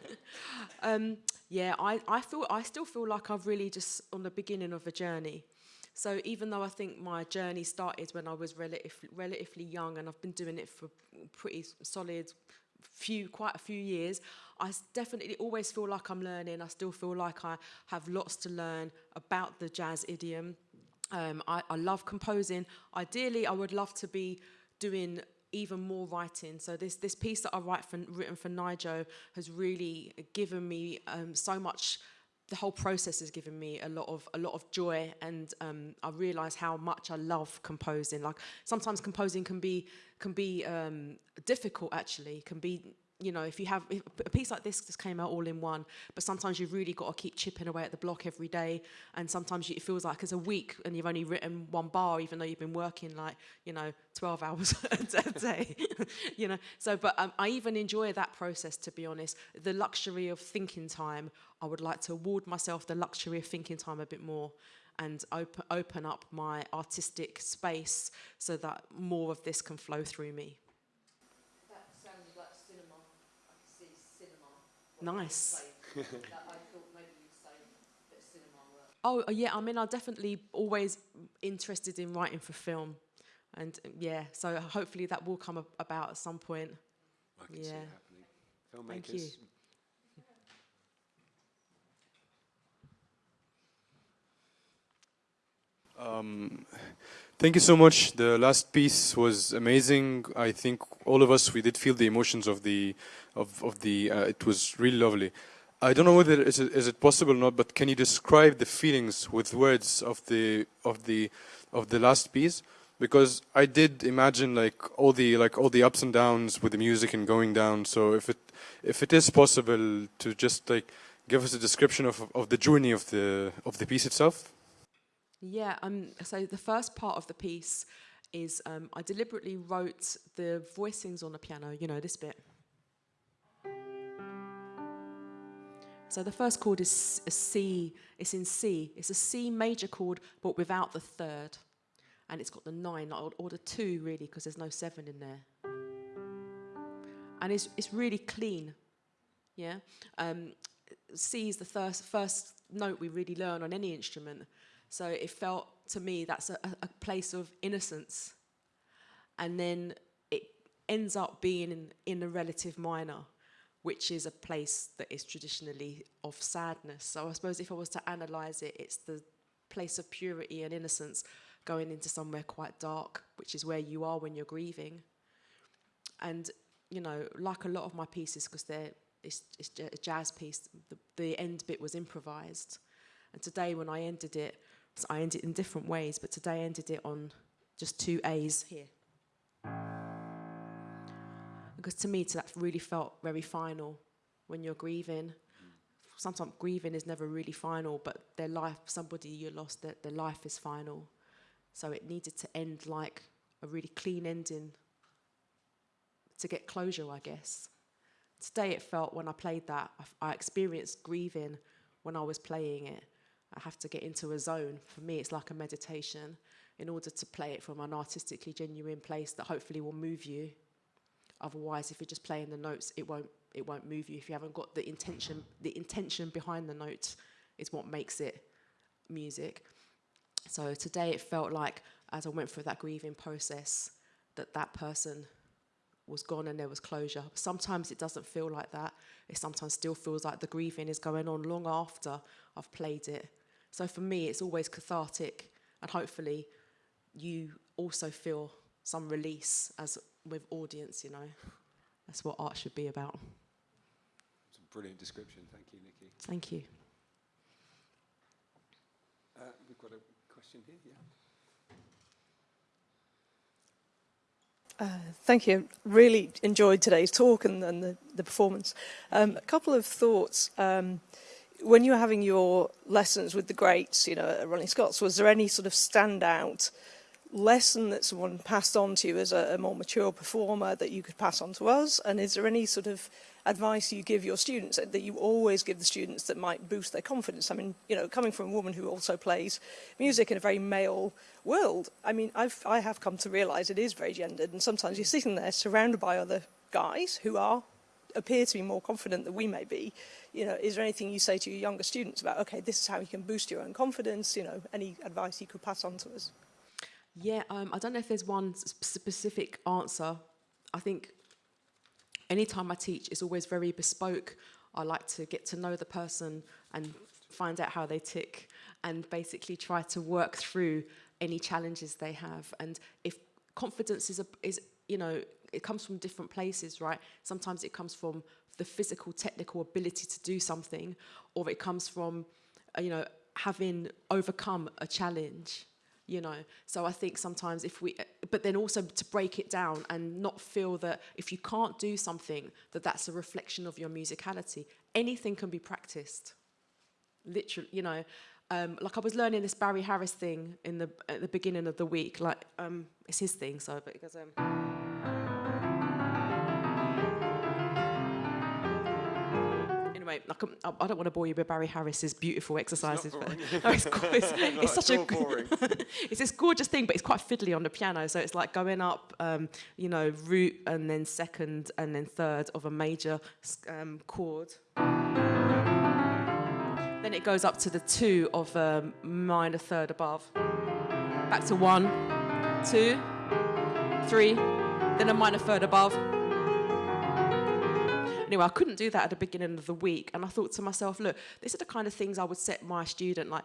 *laughs* um, yeah, I, I feel I still feel like I've really just on the beginning of a journey. So even though I think my journey started when I was relative, relatively young and I've been doing it for pretty solid few quite a few years, I definitely always feel like I'm learning. I still feel like I have lots to learn about the jazz idiom. Um, I, I love composing. Ideally, I would love to be doing even more writing. So this this piece that I write for, written for NYJO has really given me um, so much. The whole process has given me a lot of a lot of joy, and um, I realise how much I love composing. Like sometimes composing can be can be um, difficult. Actually, can be you know, if you have if a piece like this just came out all in one, but sometimes you've really got to keep chipping away at the block every day, and sometimes you, it feels like it's a week and you've only written one bar, even though you've been working like you know twelve *laughs* hours a day, *laughs* you know. So, but um, I even enjoy that process, to be honest. The luxury of thinking time, I would like to award myself the luxury of thinking time a bit more. And open, open up my artistic space so that more of this can flow through me. That sounds like cinema. I can see cinema. Nice. I thought maybe you'd say that cinema work. Oh uh, yeah, I mean, I'm definitely always interested in writing for film, and uh, yeah, so hopefully that will come about at some point. I can see Yeah. it happening. Filmmakers. Thank you. Um, thank you so much. The last piece was amazing. I think all of us we did feel the emotions of the of of the. Uh, it was really lovely. I don't know whether is it, is it possible or not, but can you describe the feelings with words of the of the of the last piece? Because I did imagine like all the like all the ups and downs with the music and going down. So if it if it is possible to just like give us a description of of the journey of the of the piece itself. Yeah. Um. So the first part of the piece is um, I deliberately wrote the voicings on the piano. You know this bit. So the first chord is a C. It's in C. It's a C major chord, but without the third, and it's got the nine or, or the two really, because there's no seven in there. And it's it's really clean. Yeah. Um, C is the first first note we really learn on any instrument. So it felt to me that's a, a- a place of innocence. And then it ends up being in, in a relative minor, which is a place that is traditionally of sadness. So I suppose if I was to analyze it, it's the place of purity and innocence going into somewhere quite dark, which is where you are when you're grieving. And, you know, like a lot of my pieces, because they're it's, it's a jazz piece, the, the end bit was improvised. And today, when I ended it, so I ended it in different ways, but today I ended it on just two A's here. Because to me, that really felt very final when you're grieving. Sometimes grieving is never really final, but their life, somebody you lost, their, their life is final. So it needed to end like a really clean ending to get closure, I guess. Today it felt when I played that, I, I experienced grieving when I was playing it. I have to get into a zone. For me, it's like a meditation in order to play it from an artistically genuine place that hopefully will move you. Otherwise, if you're just playing the notes, it won't it won't move you. If you haven't got the intention, the intention behind the notes is what makes it music. So today it felt like as I went through that grieving process, that that person was gone and there was closure. Sometimes it doesn't feel like that. It sometimes still feels like the grieving is going on long after I've played it. So for me, it's always cathartic, and hopefully, you also feel some release as with audience. You know, that's what art should be about. It's a brilliant description. Thank you, Nikki. Thank you. Uh, we've got a question here. Yeah. Uh, thank you. Really enjoyed today's talk and, and the, the performance. Um, a couple of thoughts. Um, when you were having your lessons with the greats, you know, at Ronnie Scott's, was there any sort of standout lesson that someone passed on to you as a, a more mature performer that you could pass on to us? And is there any sort of advice you give your students that you always give the students that might boost their confidence? I mean, you know, coming from a woman who also plays music in a very male world, I mean, I've, I have come to realise it is very gendered, and sometimes you're sitting there surrounded by other guys who are appear to be more confident than we may be. You know, is there anything you say to your younger students about, okay, this is how you can boost your own confidence? You know, any advice you could pass on to us? Yeah, um, I don't know if there's one specific answer. I think anytime I teach, it's always very bespoke. I like to get to know the person and find out how they tick and basically try to work through any challenges they have. And if confidence is, a, is you know, it comes from different places, right? Sometimes it comes from the physical, technical ability to do something, or it comes from, uh, you know, having overcome a challenge you know so i think sometimes if we but then also to break it down and not feel that if you can't do something that that's a reflection of your musicality anything can be practiced literally you know um, like I was learning this Barry Harris thing in the at the beginning of the week. Like um, it's his thing, so but it goes. Um, anyway, um, I don't want to bore you with Barry Harris's beautiful exercises. *laughs* *laughs* It's, no, it's, it's, it's such a *laughs* it's this gorgeous thing, but it's quite fiddly on the piano. So it's like going up, um, you know, root and then second and then third of a major um, chord. Then it goes up to the two of a minor third above. Back to one, two, three, then a minor third above Anyway, I couldn't do that at the beginning of the week. And I thought to myself, look, these are the kind of things I would set my student like,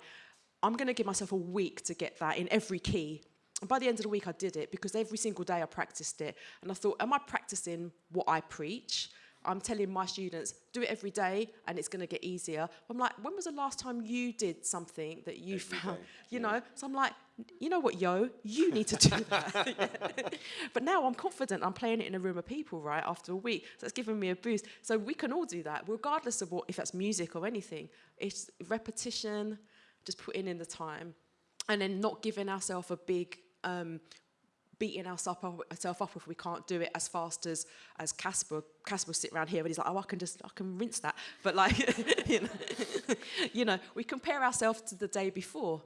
I'm going to give myself a week to get that in every key. And by the end of the week, I did it because every single day I practiced it. And I thought, am I practicing what I preach? I'm telling my students, do it every day and it's going to get easier. I'm like, when was the last time you did something that you every found, day. you yeah. know? So I'm like, you know what, yo, you need to do that. *laughs* but now I'm confident I'm playing it in a room of people, right, after a week. So it's given me a boost. So we can all do that, regardless of what, if that's music or anything. It's repetition, just putting in the time, and then not giving ourselves a big um, beating ourselves up, up if we can't do it as fast as as Caspar. Caspar sit around here and he's like, oh, I can just I can rinse that. *laughs* But like, *laughs* you know, *laughs* you know, we compare ourselves to the day before.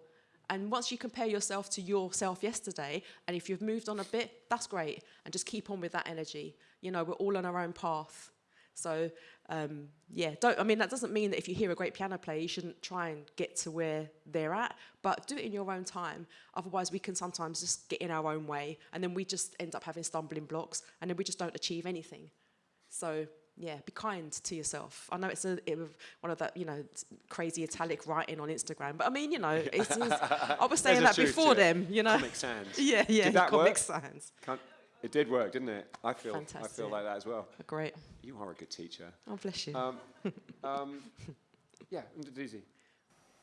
And once you compare yourself to yourself yesterday, and if you've moved on a bit, that's great. And just keep on with that energy. You know, we're all on our own path. So um, yeah, don't. I mean, that doesn't mean that if you hear a great piano player, you shouldn't try and get to where they're at. But do it in your own time. Otherwise, we can sometimes just get in our own way, and then we just end up having stumbling blocks, and then we just don't achieve anything. So yeah, be kind to yourself. I know it's a it, one of that you know crazy italic writing on Instagram, but I mean you know it's, *laughs* it's I was saying that before them. You know, Comic Sans. *laughs* yeah, yeah, Did that Comic work? Sans. Can't, it did work, didn't it? I feel, Fantastic. I feel like that as well. Great. You are a good teacher. Oh, bless you. Um, um, *laughs* yeah, Ndudisi.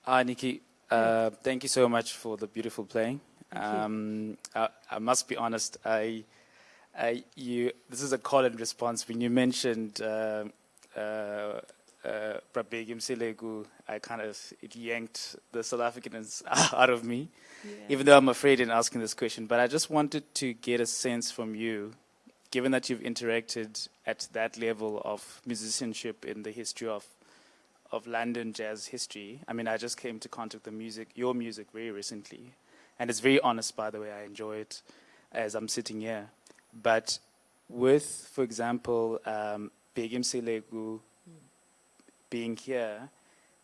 Hi, Nikki. Uh, thank you so much for the beautiful playing. Thank Um, I, I must be honest. I, I, you. This is a call and response when you mentioned uh, uh, uh, Bra Bheki Mseleku. I kind of it yanked the South Africanness *laughs* out of me, yeah. even though I'm afraid in asking this question. But I just wanted to get a sense from you, given that you've interacted at that level of musicianship in the history of of London jazz history. I mean, I just came to contact the music, your music, very recently, and it's very honest, by the way. I enjoy it as I'm sitting here. But with, for example, um, Selegu being here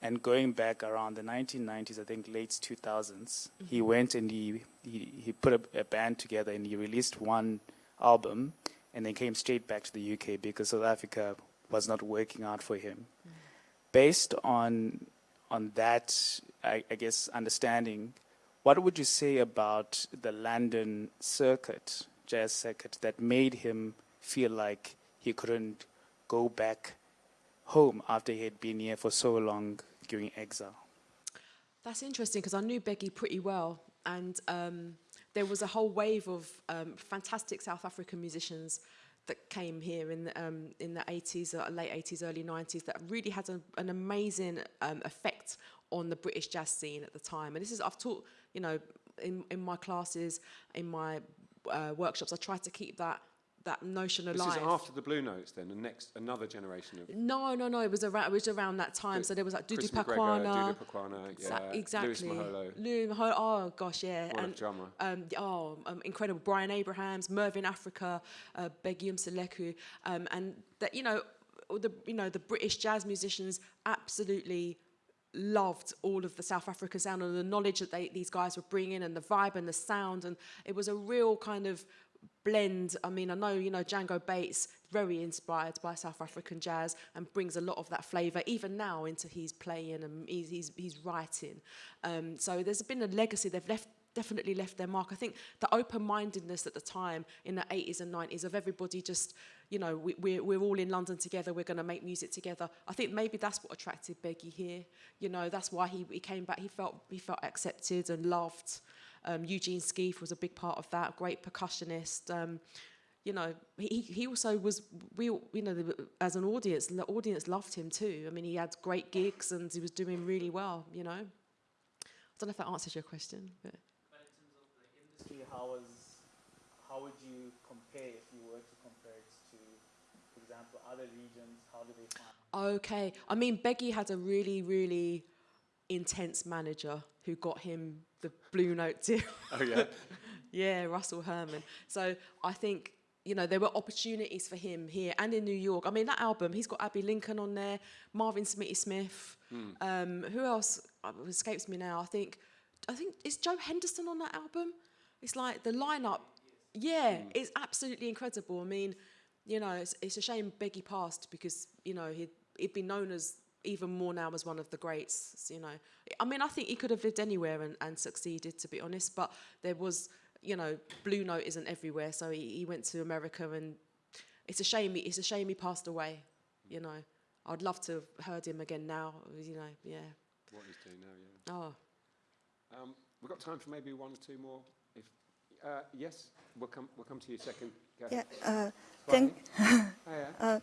and going back around the 1990s, I think late 2000s, mm-hmm. he went and he, he, he put a, a, band together and he released one album and then came straight back to the UK because South Africa was not working out for him. Based on on that, I, I guess understanding, what would you say about the London circuit, jazz circuit, that made him feel like he couldn't go back home after he had been here for so long during exile? That's interesting because I knew Bheki pretty well, and um, there was a whole wave of um, fantastic South African musicians that came here in the, um, in the 80s, uh, late 80s, early 90s, that really had a, an amazing um, effect on the British jazz scene at the time. And this is I've taught, you know, in in my classes, in my uh, workshops, I try to keep that that notion of This alive. is after the Blue Notes, then, the next another generation of No, no, no. It was around. It was around that time. The- so there was like Dudu Pukwana. Dudu Pukwana, Exa- yeah, exactly. Louis Moholo, Lou Moholo. Oh gosh, yeah. what a and drummer. um, oh, um, incredible. Brian Abrahams, Mervyn Africa, uh, Bheki Mseleku, um, and that you know, the you know the British jazz musicians absolutely loved all of the South African sound and the knowledge that they, these guys were bringing and the vibe and the sound and it was a real kind of blend. I mean, I know, you know, Django Bates, very inspired by South African jazz and brings a lot of that flavour, even now, into his playing and he's, he's, he's writing. Um, so there's been a legacy. They've left definitely left their mark. I think the open-mindedness at the time in the 80s and 90s of everybody just, you know, we, we're, we're all in London together, we're going to make music together. I think maybe that's what attracted Bheki here. You know, that's why he, he came back. He felt, he felt accepted and loved. Um, Eugene Skeef was a big part of that, great percussionist. Um, you know, he, he also was, we, you know, the, as an audience, the audience loved him too. I mean, he had great gigs and he was doing really well, you know. I don't know if that answers your question, but... industry, how was how would you compare if you were to compare it to, for example, other regions? How do they find? Okay. I mean, Bheki had a really, really intense manager who got him the Blue Note deal. *laughs* Oh, yeah. *laughs* yeah, Russell Herman. So I think, you know, there were opportunities for him here and in New York. I mean, that album, he's got Abbey Lincoln on there, Marvin Smitty Smith. Um, who else uh, escapes me now? I think, I think, is Joe Henderson on that album? It's like the lineup, yeah, it's absolutely incredible. I mean, you know, it's, it's a shame Bheki passed because, you know, he'd, he'd been known as even more now as one of the greats, you know. I mean, I think he could have lived anywhere and, and succeeded, to be honest, but there was, you know, Blue Note isn't everywhere, so he, he went to America and it's a shame, he, it's a shame he passed away, you know. I'd love to have heard him again now, you know, yeah. What he's doing now, yeah. Oh, Um, we've got time for maybe one or two more. If uh, yes, we'll come. We'll come to you second. Go Yeah, uh, thank, *laughs* Oh, yeah. *laughs* uh,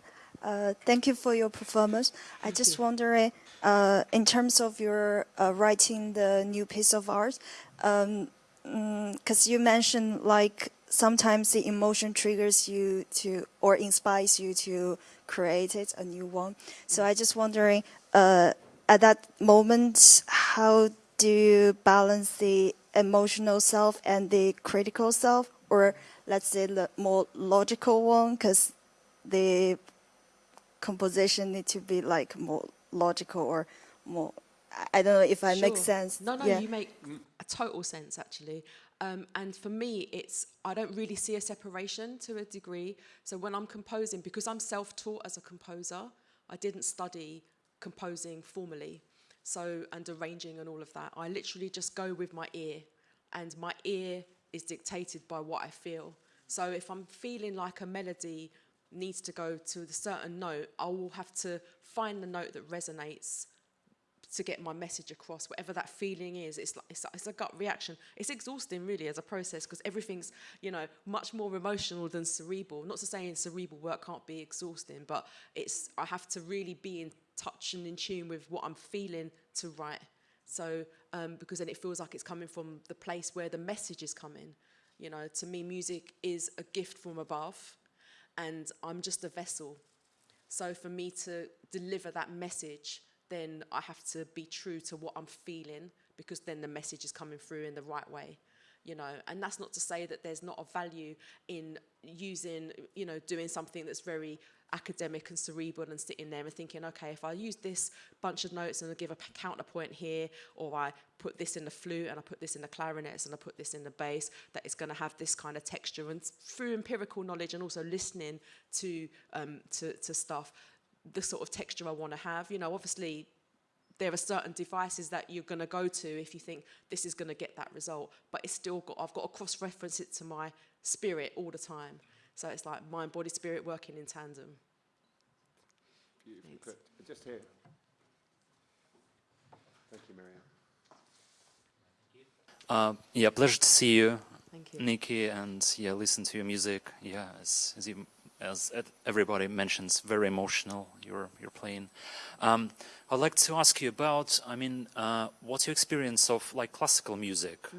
thank you for your performance. I just wondering, uh, in terms of your uh, writing the new piece of art, because you mentioned like sometimes the emotion triggers you to or inspires you to create it a new one. So I just wondering, uh, at that moment, how do you balance the emotional self and the critical self, or let's say the more logical one, because the composition need to be like more logical or more. I- don't know if I make sense. No, no, yeah. you make a total sense actually. Um, and for me, it's I don't really see a separation to a degree. So when I'm composing, because I'm self-taught as a composer, I didn't study composing formally, so and arranging and all of that. I literally just go with my ear, and my ear is dictated by what I feel. So if I'm feeling like a melody needs to go to a certain note, I will have to find the note that resonates to get my message across, whatever that feeling is. It's like it's, it's a gut reaction. It's exhausting, really, as a process because everything's you know much more emotional than cerebral. Not to say in cerebral work can't be exhausting, but it's I have to really be in touch and in tune with what I'm feeling to write. So um, because then it feels like it's coming from the place where the message is coming. You know, to me, music is a gift from above, and I'm just a vessel. So for me to deliver that message, then I have to be true to what I'm feeling because then the message is coming through in the right way. You know, and that's not to say that there's not a value in using, you know, doing something that's very academic and cerebral and sitting there and thinking, okay, if I use this bunch of notes and I give a counterpoint here, or I put this in the flute and I put this in the clarinets and I put this in the bass, that it's going to have this kind of texture. And through empirical knowledge and also listening to, um, to, to stuff, the sort of texture I want to have. You know, obviously there are certain devices that you're going to go to if you think this is going to get that result but it's still got i've got to cross reference it to my spirit all the time so it's like mind body spirit working in tandem Beautifully Thanks. put. Just here. Thank you, Maria. Uh, yeah, pleasure to see you, thank you Nikki, and yeah, listen to your music. Yeah, as as, you, as everybody mentions, very emotional. You're you're playing. Um, I'd like to ask you about. I mean, uh, what's your experience of like classical music,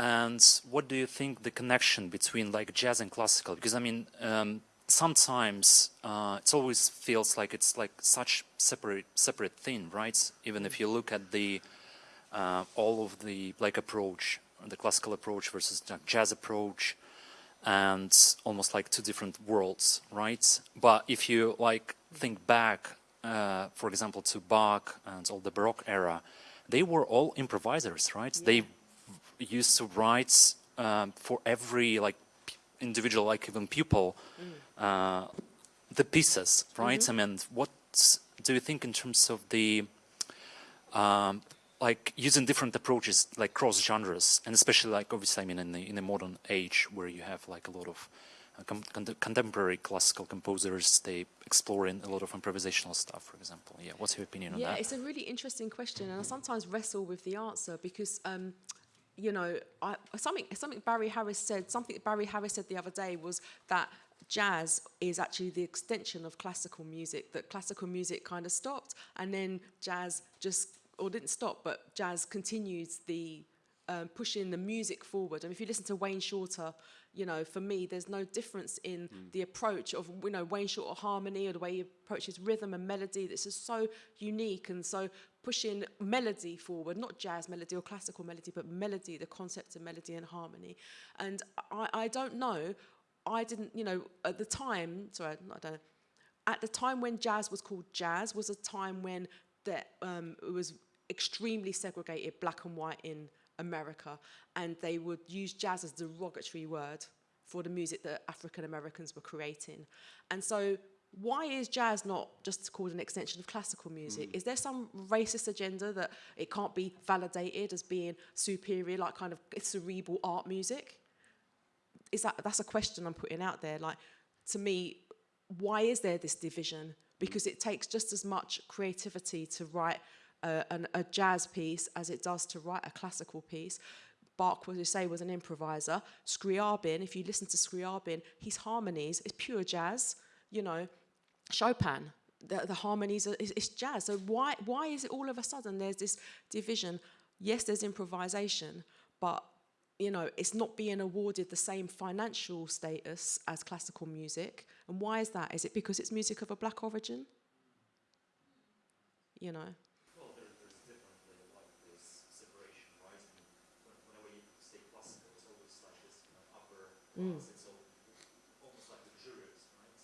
and what do you think the connection between like jazz and classical? Because I mean, um, sometimes uh, it always feels like it's like such separate separate thing, right? Even if you look at the uh, all of the like approach, the classical approach versus jazz approach, and almost like two different worlds, right? But if you like think back, uh, for example, to Bach and all the Baroque era, they were all improvisers, right? They used to write um, for every like p- individual, like even pupil, uh, the pieces, right? I mean, what do you think in terms of the um, like using different approaches, like cross genres, and especially like obviously, I mean, in the in the modern age where you have like a lot of uh, con- contemporary classical composers, they exploring a lot of improvisational stuff, for example. Yeah, what's your opinion on that? yeah it's a really interesting question and i sometimes wrestle with the answer because um, you know I, something something barry harris said something barry harris said the other day was that jazz is actually the extension of classical music that classical music kind of stopped and then jazz just or didn't stop but jazz continues the um, pushing the music forward. And if you listen to Wayne Shorter, you know, for me, there's no difference in the approach of, you know, Wayne Shorter harmony or the way he approaches rhythm and melody. This is so unique and so pushing melody forward, not jazz melody or classical melody, but melody, the concept of melody and harmony. And I, I don't know, I didn't, you know, at the time, sorry, I don't know, at the time when jazz was called jazz was a time when that um, it was extremely segregated black and white in America and they would use jazz as a derogatory word for the music that African Americans were creating. And so why is jazz not just called an extension of classical music? Mm. Is there some racist agenda that it can't be validated as being superior, like kind of cerebral art music? is that that's a question I'm putting out there. Like to me, why is there this division? Because it takes just as much creativity to write a, an, a jazz piece as it does to write a classical piece. Bach, as you say, was an improviser. Scriabin, if you listen to Scriabin, his harmonies is pure jazz. You know, Chopin, the, the harmonies are is, is jazz. So why why is it all of a sudden there's this division? Yes, there's improvisation, but you know, it's not being awarded the same financial status as classical music. And why is that? Is it because it's music of a black origin? You know. Well, there, there's definitely like this separation, right? I whenever you say classical, it's always like this kind of upper mm. class. It's all, almost like the jurors, right?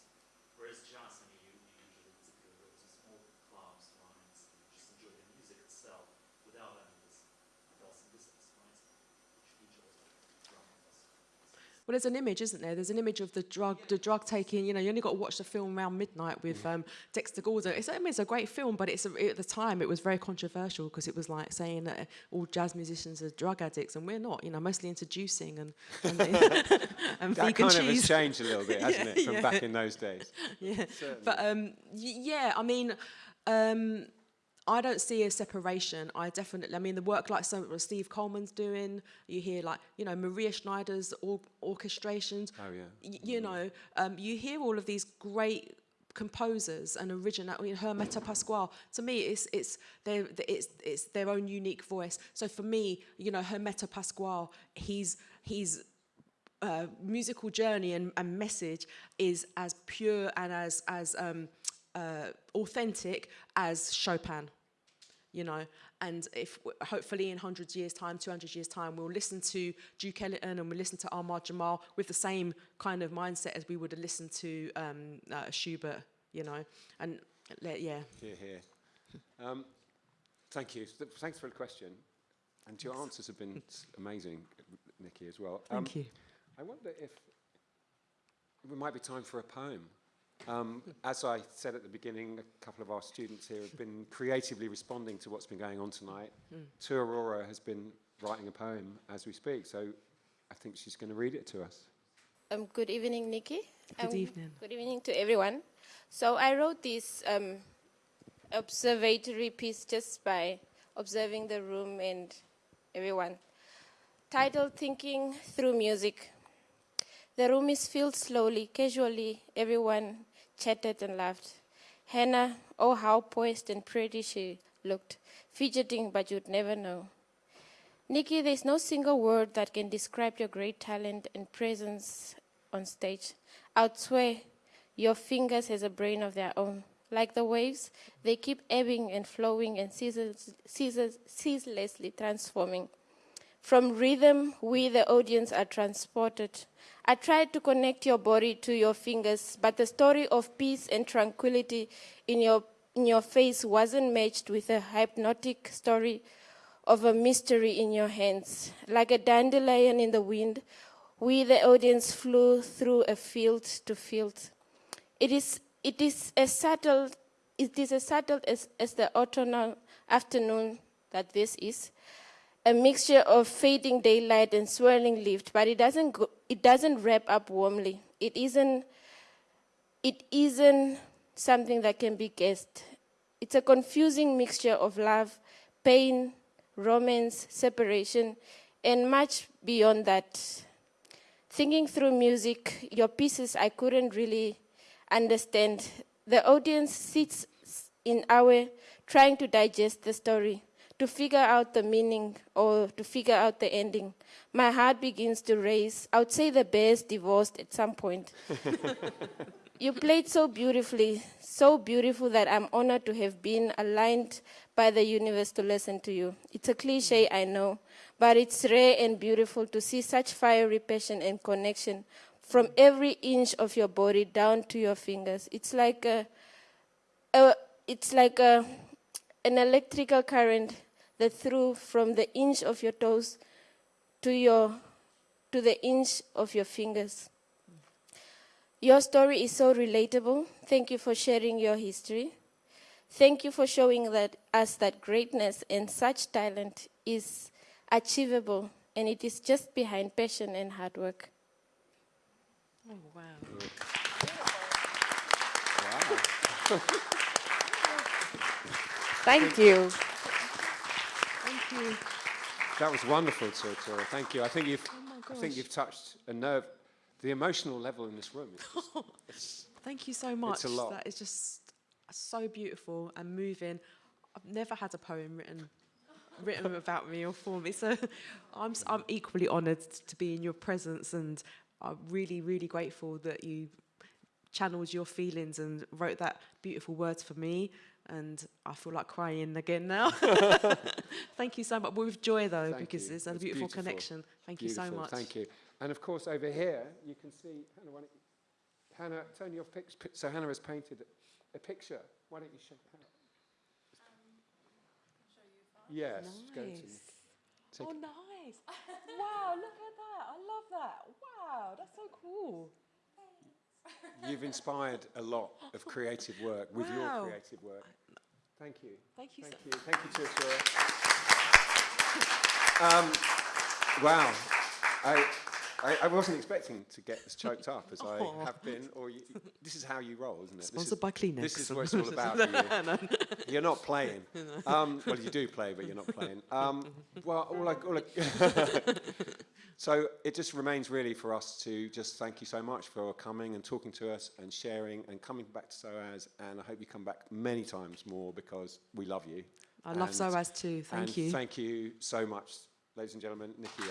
Whereas jazz, I mean, you, you usually typically go to small clubs, right? And just enjoy the music itself without having this bells and whistles, right? Which features like drum and bass. Well, there's an image, isn't there? There's an image of the drug, the drug taking. You know, you only got to watch the film around midnight with um, Dexter Gordon. It's, I mean, it's a great film, but it's a, at the time it was very controversial because it was like saying that all jazz musicians are drug addicts, and we're not. You know, mostly into juicing and and, *laughs* *laughs* and That vegan kind of has cheese. changed a little bit, *laughs* hasn't it, from yeah. back in those days? yeah. But um, yeah, I mean, um, I don't see a separation. I definitely, I mean, the work like some what Steve Coleman's doing. You hear like, you know, Maria Schneider's or- orchestrations. Oh, yeah. You know, um, you hear all of these great composers and original. I mean, Hermeto Pascoal. To me, it's it's their it's it's their own unique voice. So for me, you know, Hermeto Pascoal, he's he's uh, musical journey and, and message is as pure and as as um, uh, authentic as Chopin. You know. And if hopefully in 100 years' time, 200 years' time, we'll listen to Duke Ellington and we'll listen to Ahmad Jamal with the same kind of mindset as we would have listened to um, uh, Schubert, you know. And yeah, Here, here. Um, thank you. Th- Thanks for the question. And your answers have been *laughs* amazing, Nikki, as well. Um, thank you. I wonder if it might be time for a poem. Um, as I said at the beginning, a couple of our students here have been creatively responding to what's been going on tonight. Tu Aurora has been writing a poem as we speak, so I think she's going to read it to us. Um, good evening, Nikki. Good Um, evening. Good evening to everyone. So I wrote this um, observatory piece just by observing the room and everyone. Titled Thinking Through Music. The room is filled slowly, casually. Everyone chatted and laughed. Hannah, oh, how poised and pretty she looked, fidgeting, but you'd never know. Nikki, there's no single word that can describe your great talent and presence on stage. I'd swear your fingers has a brain of their own. Like the waves, they keep ebbing and flowing and ceaseless, ceaseless, ceaselessly transforming. From rhythm, we, the audience, are transported. I tried to connect your body to your fingers, but the story of peace and tranquility in your, in your face wasn't matched with a hypnotic story of a mystery in your hands. Like a dandelion in the wind, we, the audience, flew through a field to field. It is, it is as subtle, it is as subtle as, as the autumnal afternoon that this is. A mixture of fading daylight and swirling lift, but it doesn't, go, it doesn't wrap up warmly. It isn't, it isn't something that can be guessed. It's a confusing mixture of love, pain, romance, separation, and much beyond that. Thinking through music, your pieces I couldn't really understand. The audience sits in our trying to digest the story, to figure out the meaning or to figure out the ending. My heart begins to race. I would say the bear's divorced at some point. *laughs* You played so beautifully, so beautiful that I'm honored to have been aligned by the universe to listen to you. It's a cliche, I know, but it's rare and beautiful to see such fiery passion and connection from every inch of your body down to your fingers. It's like a, a it's like a, an electrical current that through from the inch of your toes to your to the inch of your fingers. Your story is so relatable. Thank you for sharing your history. Thank you for showing that us that greatness and such talent is achievable and it is just behind passion and hard work. Oh, wow. Thank you. You. That was wonderful, Tora. Thank you. I think you've, Oh, I think you've touched a nerve. The emotional level in this room is just, *laughs* it's, Thank you so much. It's a lot. That is just so beautiful and moving. I've never had a poem written written *laughs* about me or for me, so *laughs* I'm I'm equally honoured to be in your presence, and I'm really really grateful that you channeled your feelings and wrote that beautiful words for me. And I feel like crying again now. *laughs* *laughs* Thank you so much. With joy though, Thank because you. it's a It's beautiful, beautiful. connection. Thank beautiful. you so much. Thank you. And of course, over here, you can see, Hannah, why don't you, Hannah, turn your pic, pi- so Hannah has painted a picture. Why don't you show Hannah? Yes, go to Nice. take Oh, nice. *laughs* wow, look at that. I love that. Wow, that's so cool. You've inspired a lot of creative work with your creative work. Thank you. Thank you Thank so you. Thank you. Um, wow. I, I, I wasn't expecting to get as choked up as I have been. Or you, this is how you roll, isn't it? This Sponsored is, by Kleenex. This is what it's all *laughs* about you. *laughs* You're not playing. *laughs* Um, well, you do play, but you're not playing. Um, well, all I, all I so it just remains really for us to just thank you so much for coming and talking to us and sharing and coming back to SOAS. And I hope you come back many times more because we love you. I love And- SOAS too. Thank you. Thank you so much, ladies and gentlemen. Nikki.